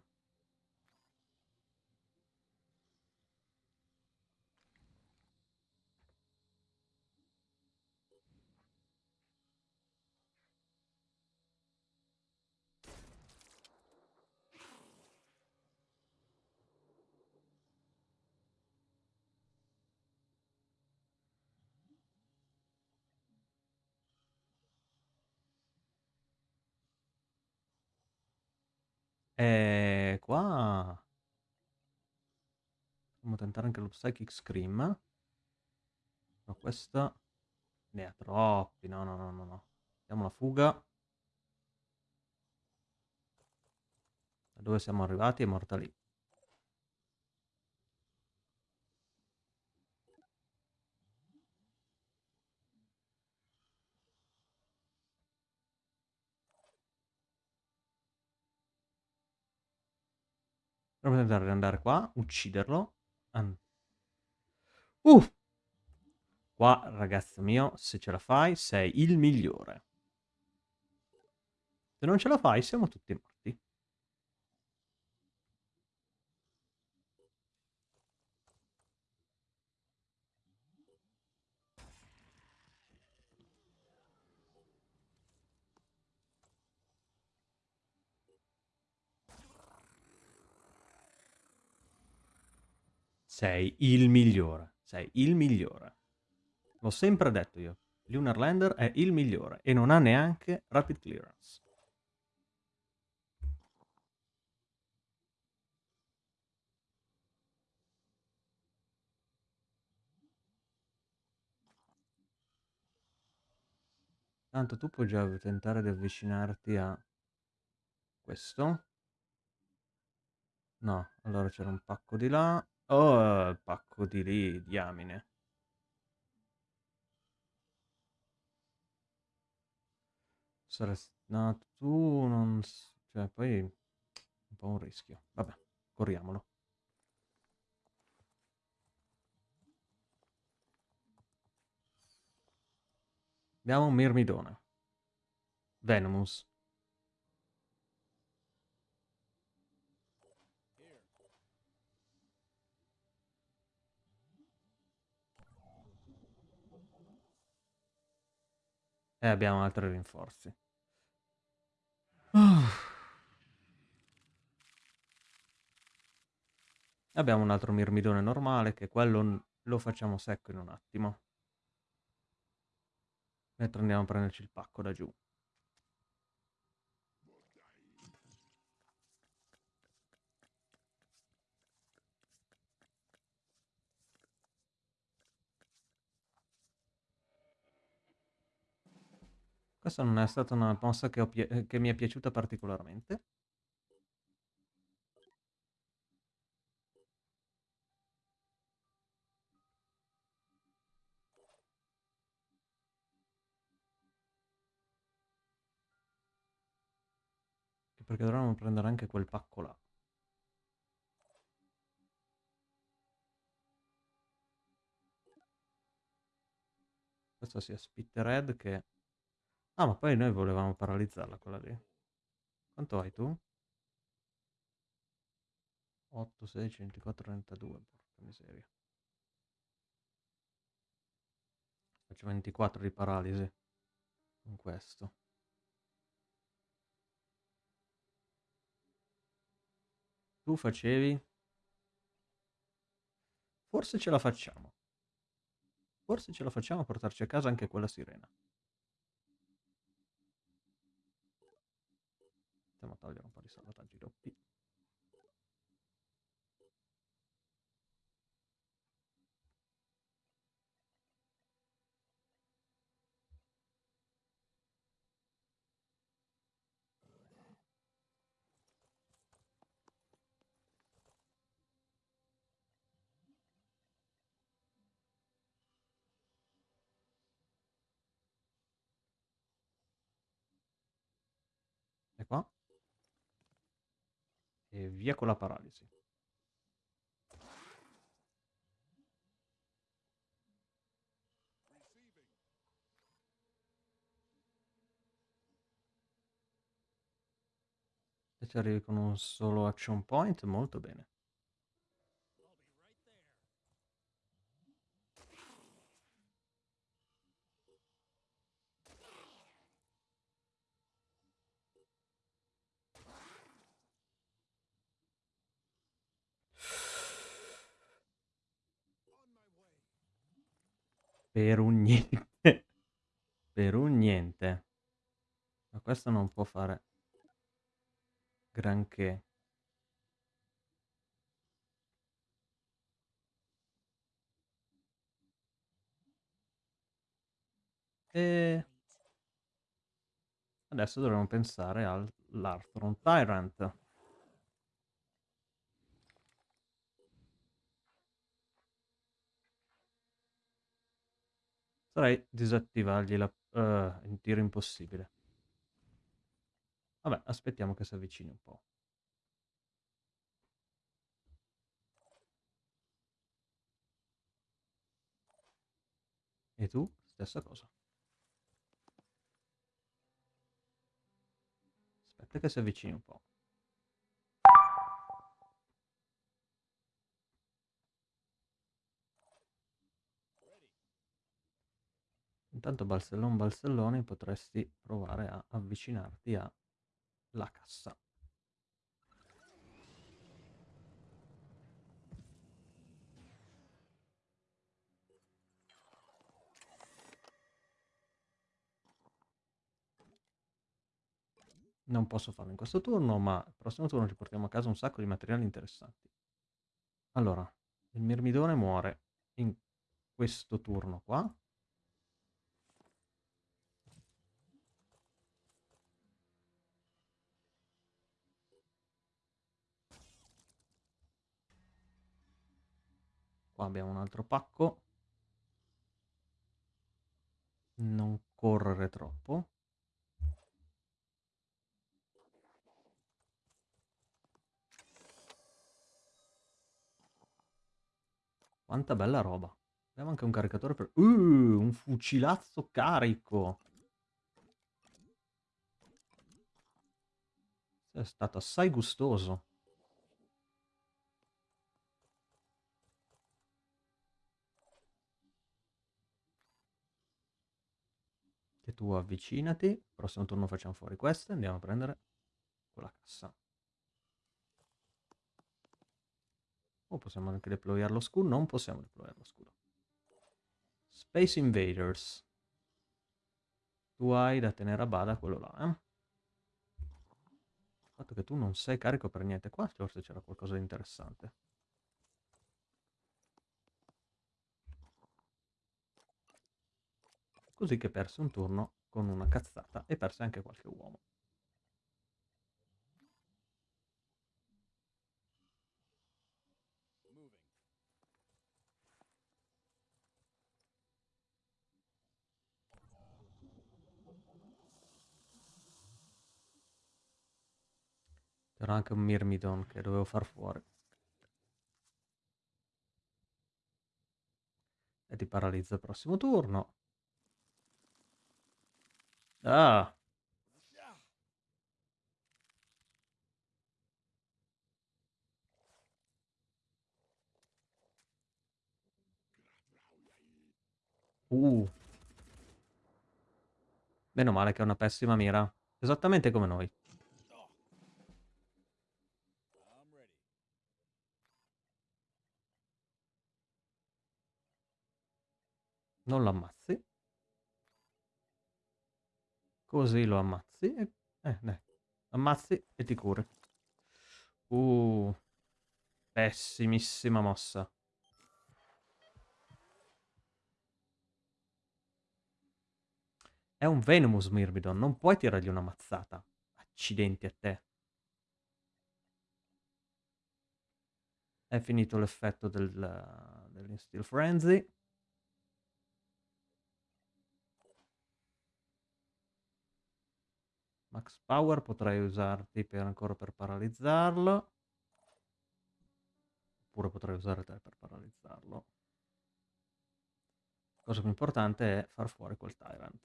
[SPEAKER 1] E qua... Possiamo tentare anche lo Psychic Scream. Ma questa... Ne ha troppi, no, no, no, no, no. Diamo la fuga. Da dove siamo arrivati è morta lì. Proviamo a tentare di andare qua, ucciderlo. An uh! Qua, ragazzo mio, se ce la fai, sei il migliore. Se non ce la fai, siamo tutti morti. Sei il migliore. Sei il migliore. L'ho sempre detto io. Lunar Lander è il migliore e non ha neanche Rapid Clearance. Tanto tu puoi già tentare di avvicinarti a questo. No, allora c'era un pacco di là. Oh, il pacco di lì, diamine. Saresti... No, tu non... Cioè, poi... Un po' un rischio. Vabbè, corriamolo. Abbiamo un mirmidone. Venomous. E abbiamo altri rinforzi. *sighs* Abbiamo un altro mirmidone normale che quello lo facciamo secco in un attimo. Mentre andiamo a prenderci il pacco da giù. Questa non è stata una mossa che, che mi è piaciuta particolarmente. Perché dovremmo prendere anche quel pacco là. Questo sia Spittered che Ah, ma poi noi volevamo paralizzarla quella lì. Quanto hai tu? 8, 16, 24, 32. Porca miseria. Faccio 24 di paralisi. Con questo. Tu facevi? Forse ce la facciamo. Forse ce la facciamo a portarci a casa anche quella sirena. Andiamo a togliere un po' di salvataggi doppi. E qua e via con la paralisi. Se ci arrivi con un solo action point, molto bene. Per un niente. *laughs* per un niente. Ma questo non può fare granché. E adesso dovremmo pensare all'Arthron Tyrant. Potrei disattivargli la... Uh, in tiro impossibile. Vabbè, aspettiamo che si avvicini un po'. E tu? Stessa cosa. Aspetta che si avvicini un po'. intanto balzellone balzellone potresti provare a avvicinarti alla cassa non posso farlo in questo turno, ma il prossimo turno ci portiamo a casa un sacco di materiali interessanti. Allora, il mirmidone muore in questo turno qua. Qua abbiamo un altro pacco. Non correre troppo. Quanta bella roba. Abbiamo anche un caricatore per... Uh, un fucilazzo carico. È stato assai gustoso. Tu avvicinati. Prossimo turno facciamo fuori queste. Andiamo a prendere quella cassa. O possiamo anche deployare lo scudo? Non possiamo deployare lo scudo. Space Invaders. Tu hai da tenere a bada quello là, eh? Il fatto che tu non sei carico per niente qua, forse c'era qualcosa di interessante. Così che perse un turno con una cazzata e perse anche qualche uomo. C'era anche un Myrmidon che dovevo far fuori. E ti paralizza il prossimo turno. Ah! Uh. Meno male che è una pessima mira. Esattamente come noi. Non lo ammazzi. Così lo ammazzi e... Eh, dai. Ammazzi e ti curi. Uh. Pessimissima mossa. È un Venomous Myrmidon, non puoi tirargli una mazzata. Accidenti a te. È finito l'effetto del, dell'Instill Frenzy. Max Power potrei usarti per, ancora per paralizzarlo. Oppure potrei usare te per paralizzarlo. La cosa più importante è far fuori quel Tyrant.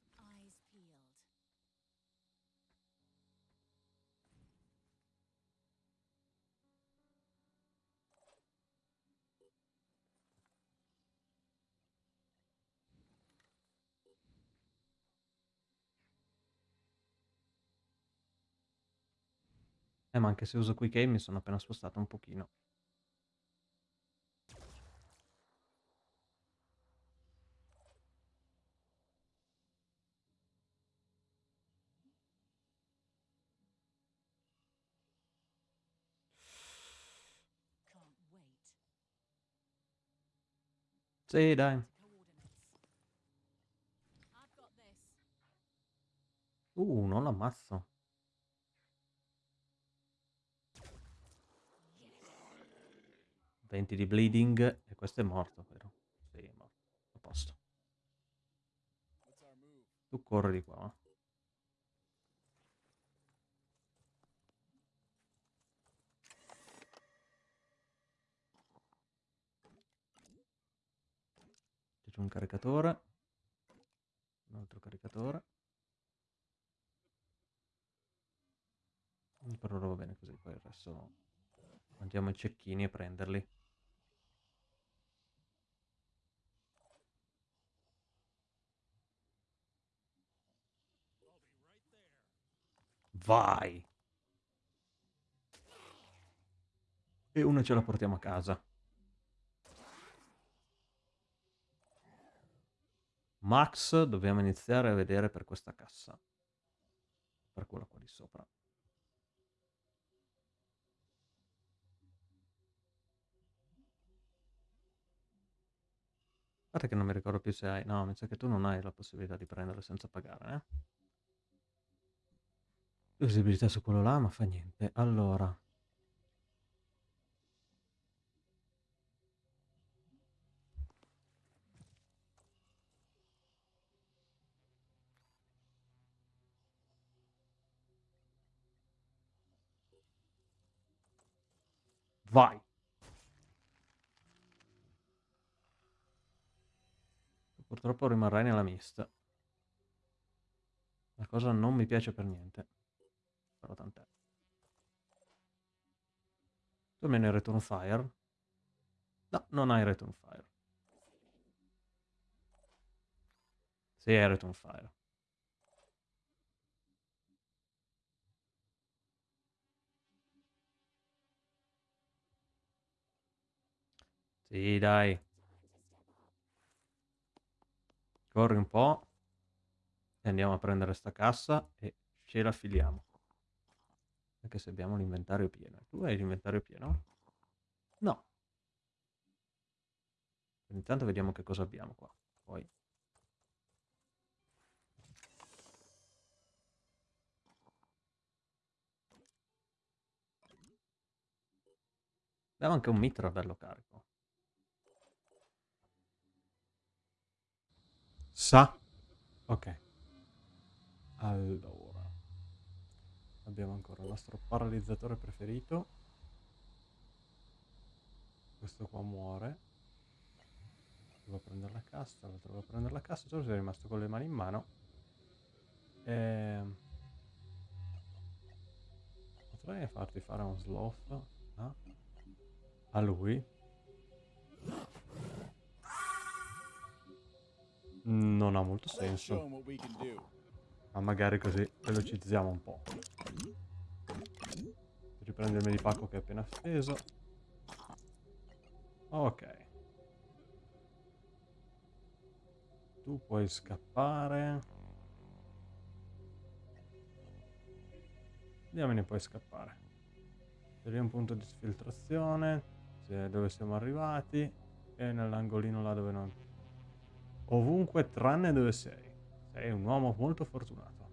[SPEAKER 1] Eh, ma anche se uso Quick Aim mi sono appena spostato un pochino. Sì, dai. Uh, non l'ammazzo. 20 di bleeding e questo è morto, vero? Sì, è morto. A posto. Tu corri di qua. C'è un caricatore. Un altro caricatore. Per ora va bene così, poi resto andiamo ai cecchini a prenderli. Vai! E una ce la portiamo a casa. Max dobbiamo iniziare a vedere per questa cassa. Per quella qua di sopra. Guarda che non mi ricordo più se hai... No, mi sa che tu non hai la possibilità di prendere senza pagare, eh? Visibilità su quello là, ma fa niente. Allora... Vai! Purtroppo rimarrai nella mista. La cosa non mi piace per niente. Però tant'è. Tu almeno hai Return Fire? No, non hai Return Fire. Sì, hai Return Fire. Sì, dai. Corri un po'. E andiamo a prendere sta cassa e ce la filiamo. Anche se abbiamo l'inventario pieno. Tu hai l'inventario pieno? No. Intanto vediamo che cosa abbiamo qua. Poi. Abbiamo anche un mitra bello carico. Sa. Ok. Allora. Abbiamo ancora il nostro paralizzatore preferito. Questo qua muore. Devo prendere la cassa, l'altro devo prendere la cassa, solo sei rimasto con le mani in mano. E... Ehm, potrei farti fare un sloth no? a lui. Non ha molto senso. Ma magari così velocizziamo un po'. Riprendo il medipacco che è appena steso. Ok. Tu puoi scappare. Diamine puoi scappare. C'è un punto di sfiltrazione. C'è dove siamo arrivati. E nell'angolino là dove non... Ovunque tranne dove sei. Sei un uomo molto fortunato.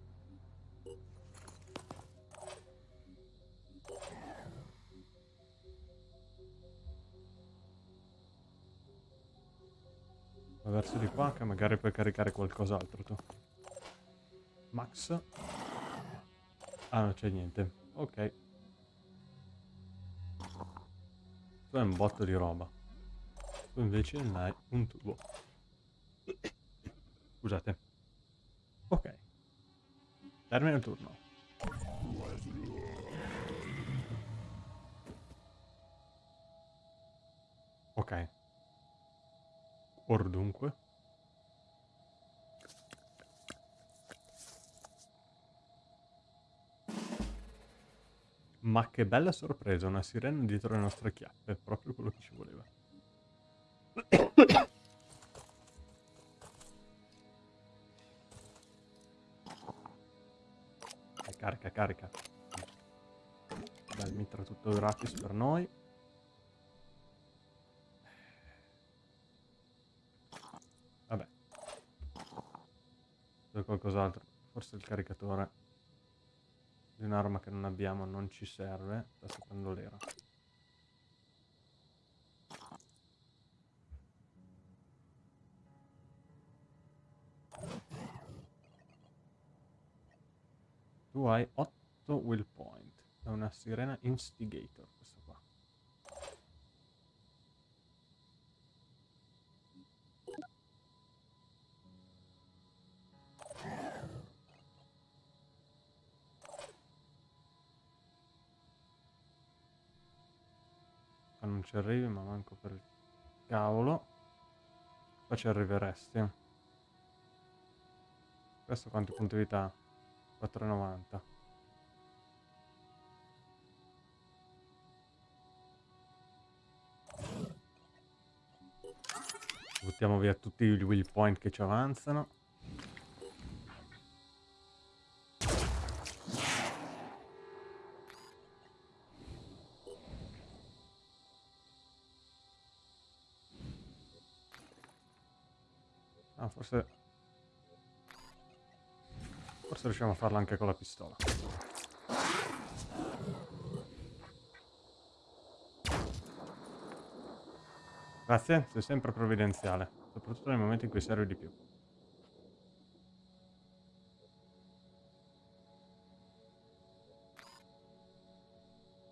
[SPEAKER 1] Va verso di qua che magari puoi caricare qualcos'altro tu. Max. Ah, non c'è niente. Ok. Tu hai un botto di roba. Tu invece non hai un tubo. *coughs* Scusate. Ok. Termina il turno. Ok. Or dunque. Ma che bella sorpresa, una sirena dietro le nostre chiappe, proprio quello che ci voleva. *coughs* *coughs* Carica. Dai, mitra tutto gratis per noi. Vabbè. C'è qualcos'altro. Forse il caricatore di un'arma che non abbiamo non ci serve. Sta secondo l'era. Tu hai 8 will point. È una sirena instigator questa qua. Qua non ci arrivi ma manco per il cavolo. Qua ci arriveresti. Questo quanti punti vita 4,90 buttiamo via tutti i will point che ci avanzano. Ah, forse... Forse riusciamo a farlo anche con la pistola. Grazie, sei sempre provvidenziale, soprattutto nei momenti in cui servi di più.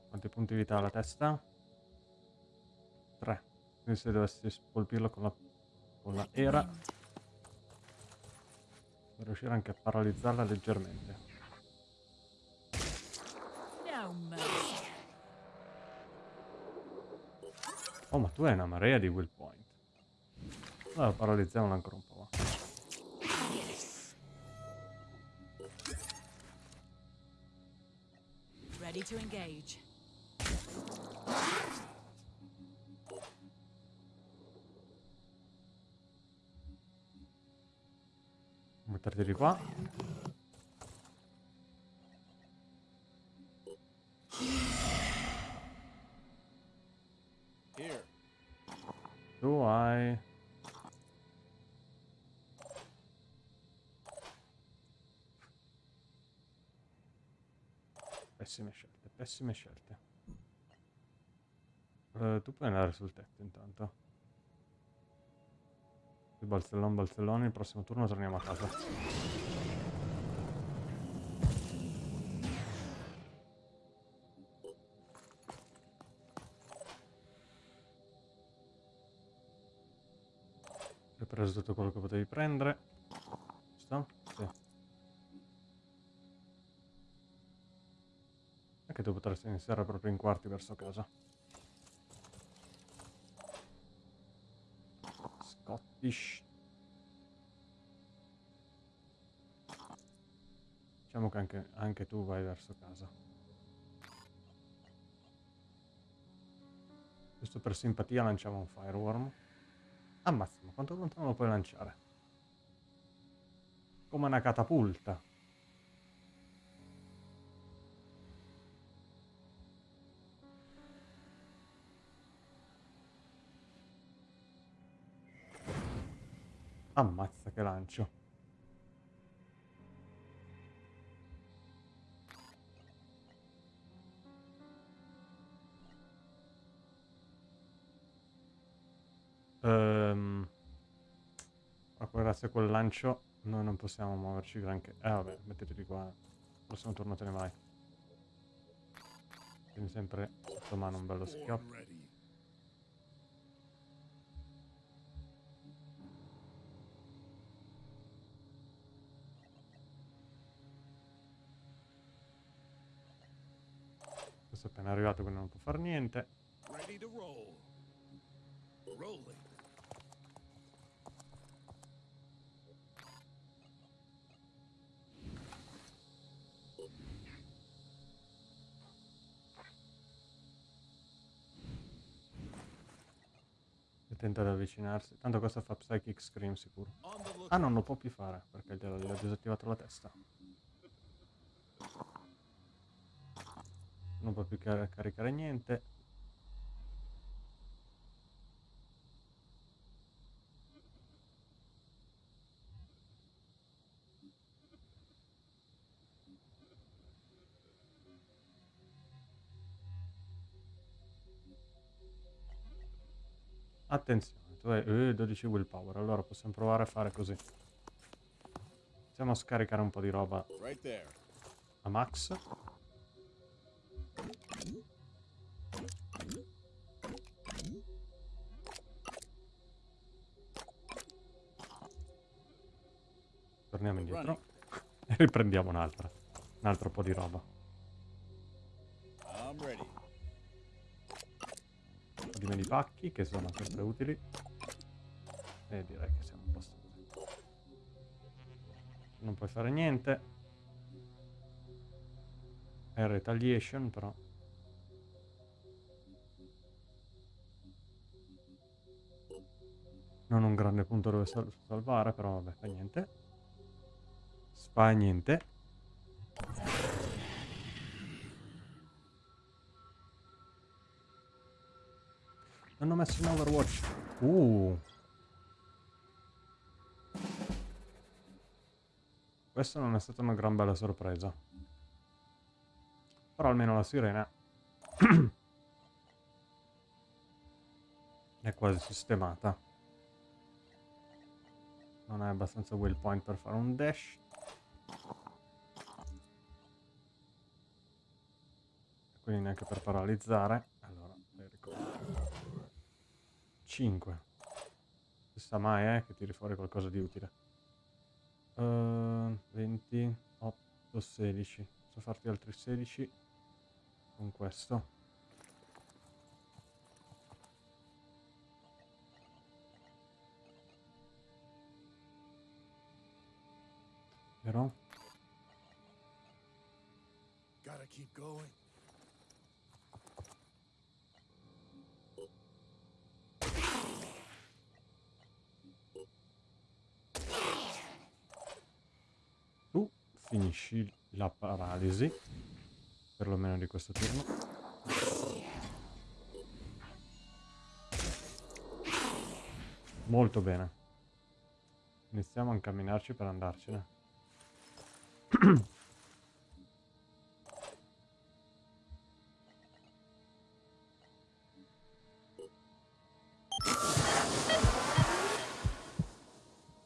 [SPEAKER 1] Quanti punti vita ha la testa? 3. Quindi se dovessi colpirlo con la, con la era, per riuscire anche a paralizzarla leggermente. Oh, ma tu hai una marea di will point. Allora paralizziamola ancora un po'.
[SPEAKER 2] Ready to engage.
[SPEAKER 1] Di qua. Tu hai... Pessime scelte, pessime scelte. Eh, tu puoi andare sul tetto intanto. Balzellon, balzellone, il prossimo turno torniamo a casa. Hai preso tutto quello che potevi prendere. Giusto? Sì. Anche tu potresti iniziare proprio in quarti verso casa. Scottish. Anche, anche tu vai verso casa. Giusto per simpatia lanciamo un fireworm. Ammazza, ma quanto lontano lo puoi lanciare? Come una catapulta. Ammazza che lancio. Grazie a quel lancio noi non possiamo muoverci granché. Eh vabbè, metteteli qua. Prossimo turno te ne vai. Tieni sempre sotto mano un bello schioppo. Questo è appena arrivato quindi non può fare niente.
[SPEAKER 3] Ready to roll. Rolling.
[SPEAKER 1] Tenta di avvicinarsi. Tanto questo fa Psychic Scream sicuro. Ah, non lo può più fare perché glielo ho disattivato la testa. Non può più car- caricare niente. Attenzione, tu hai eh, 12 willpower, allora possiamo provare a fare così. A scaricare un po' di roba a max. Torniamo indietro *laughs* e riprendiamo un'altra. Un altro po' di roba. Po' di pacchi che sono sempre utili. E direi che siamo a posto così. Non puoi fare niente. È retaliation però. Non un grande punto dove sal- salvare, però vabbè, fa niente. Fa niente. Ho messo in Overwatch. Uh. Questa non è stata una gran bella sorpresa. Però almeno la sirena *clears throat* è quasi sistemata. Non è abbastanza waypoint per fare un dash. Quindi neanche per paralizzare. Allora, 5. Chissà mai eh, che tiri fuori qualcosa di utile. Uh, 20, 8, 16. Posso farti altri 16 con questo. Vero?
[SPEAKER 3] Gotta keep going.
[SPEAKER 1] Tu finisci la paralisi, perlomeno di questo turno. Molto bene. Iniziamo a incamminarci per andarcene.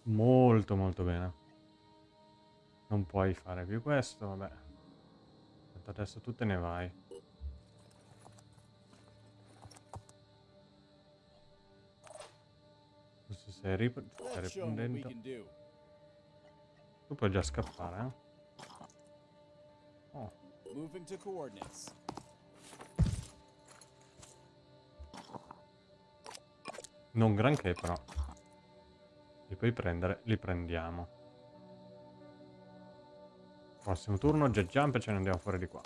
[SPEAKER 1] molto molto bene. Non puoi fare più questo, vabbè. Adesso tu te ne vai. Questo stai, rip riprendendo. Tu puoi già scappare, eh? Oh. Moving to coordinates. Non granché però. Li puoi prendere, li prendiamo. Prossimo turno, jet jump e ce ne andiamo fuori di qua.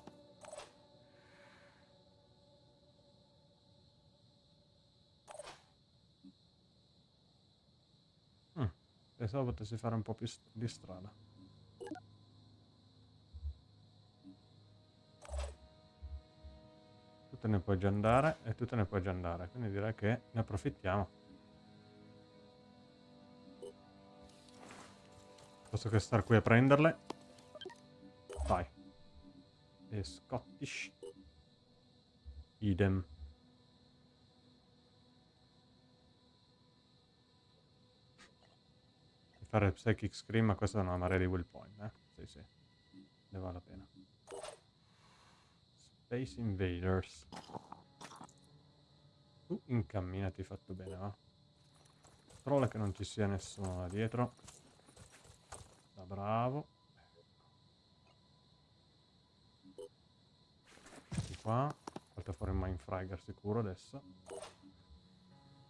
[SPEAKER 1] Mm, pensavo potessi fare un po' più di strada. Tu te ne puoi già andare e tu te ne puoi già andare, quindi direi che ne approfittiamo. Posso che star qui a prenderle. Vai. E Scottish. Idem. Fare Psychic Scream, ma questa è una marea di will point, eh? Sì, sì. Ne vale la pena. Space Invaders. Tu incamminati fatto bene, va? Controlla che non ci sia nessuno là dietro bravo. Qua. Falta fare il Mindfragger sicuro adesso.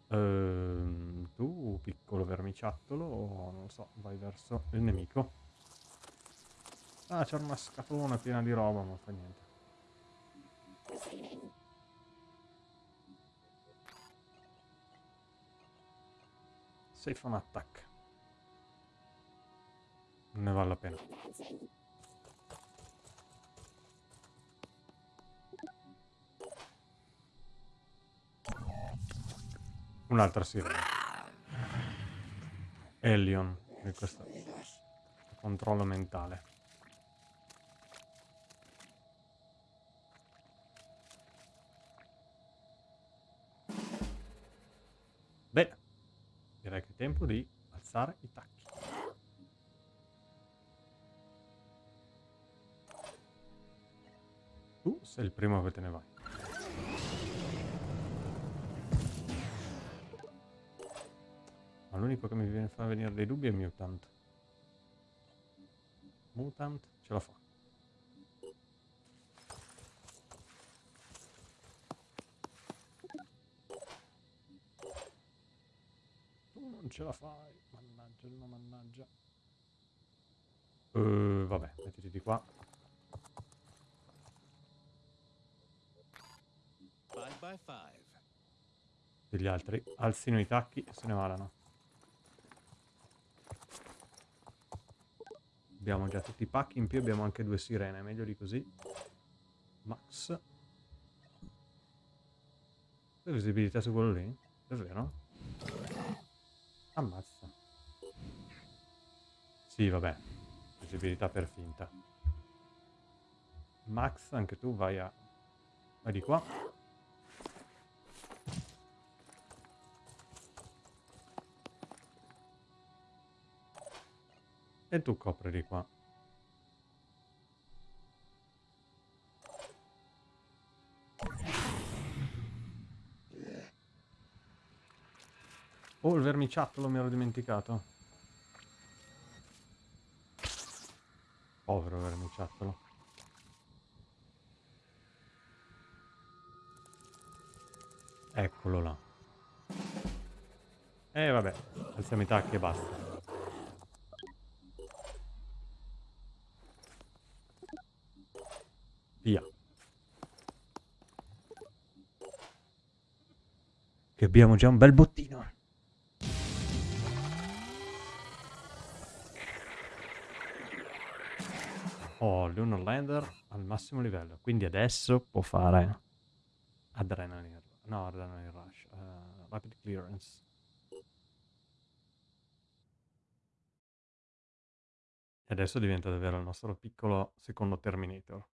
[SPEAKER 1] Ehm, tu, piccolo vermiciattolo, non so, vai verso il nemico. Ah, c'era una scatolona piena di roba, ma fa niente. Safe on attack ne vale la pena. Un'altra sirena. Elion, questo controllo mentale. Bene, direi che è tempo di alzare i tacchi. Tu sei il primo che te ne vai. Ma l'unico che mi viene fa venire dei dubbi è Mutant. Mutant ce la fa. Tu non ce la fai. Mannaggia, no, mannaggia. Uh, vabbè, mettiti di qua. Degli altri alzino i tacchi e se ne vadano. Abbiamo già tutti i pacchi, in più abbiamo anche due sirene, meglio di così. Max. C'è visibilità su quello lì? Davvero? Ammazza. Sì, vabbè. Visibilità per finta. Max, anche tu vai a... Vai di qua. E tu copri di qua. Oh, il vermiciattolo mi ero dimenticato. Povero vermiciattolo. Eccolo là. E eh, vabbè, alziamo i tacchi e basta. Via. Che abbiamo già un bel bottino. Oh, Lunar Lander al massimo livello. Quindi adesso può fare Adrenaline, no, Adrenaline Rush, uh, Rapid Clearance. E adesso diventa davvero il nostro piccolo secondo Terminator.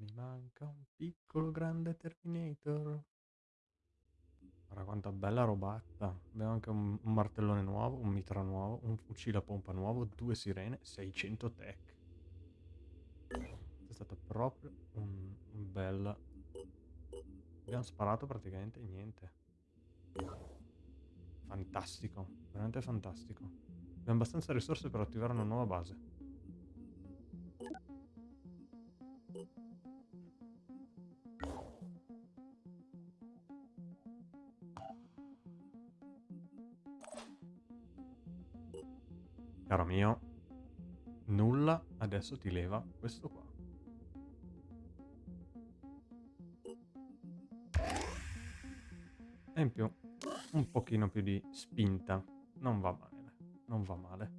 [SPEAKER 1] Mi manca un piccolo grande Terminator. Guarda quanta bella robatta. Abbiamo anche un, un martellone nuovo, un mitra nuovo, un fucile a pompa nuovo, due sirene, 600 tech. È stato proprio un, un bel... Abbiamo sparato praticamente niente. Fantastico, veramente fantastico. Abbiamo abbastanza risorse per attivare una nuova base. Caro mio, nulla adesso ti leva questo qua. E in più, un pochino più di spinta. Non va male, non va male.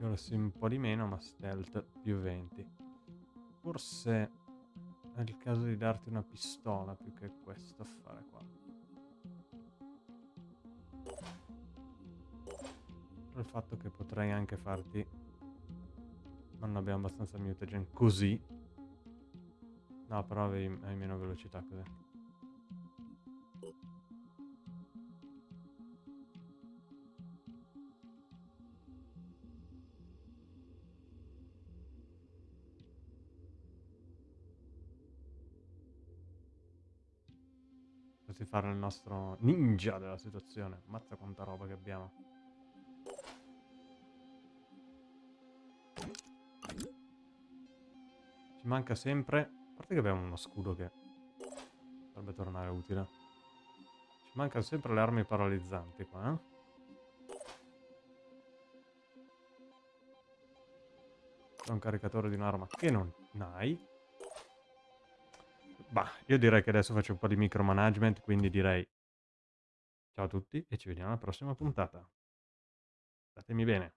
[SPEAKER 1] Ora un po' di meno, ma stealth più 20. Forse è il caso di darti una pistola più che questo a fare qua. Il fatto che potrei anche farti... Non abbiamo abbastanza mutagen così. No, però hai, hai meno velocità così. Nostro ninja della situazione. Mazza quanta roba che abbiamo. Ci manca sempre... A parte che abbiamo uno scudo che potrebbe tornare utile. Ci mancano sempre le armi paralizzanti qua, eh? C'è un caricatore di un'arma che non hai. Bah, io direi che adesso faccio un po' di micromanagement, quindi direi ciao a tutti e ci vediamo alla prossima puntata. Statemi bene.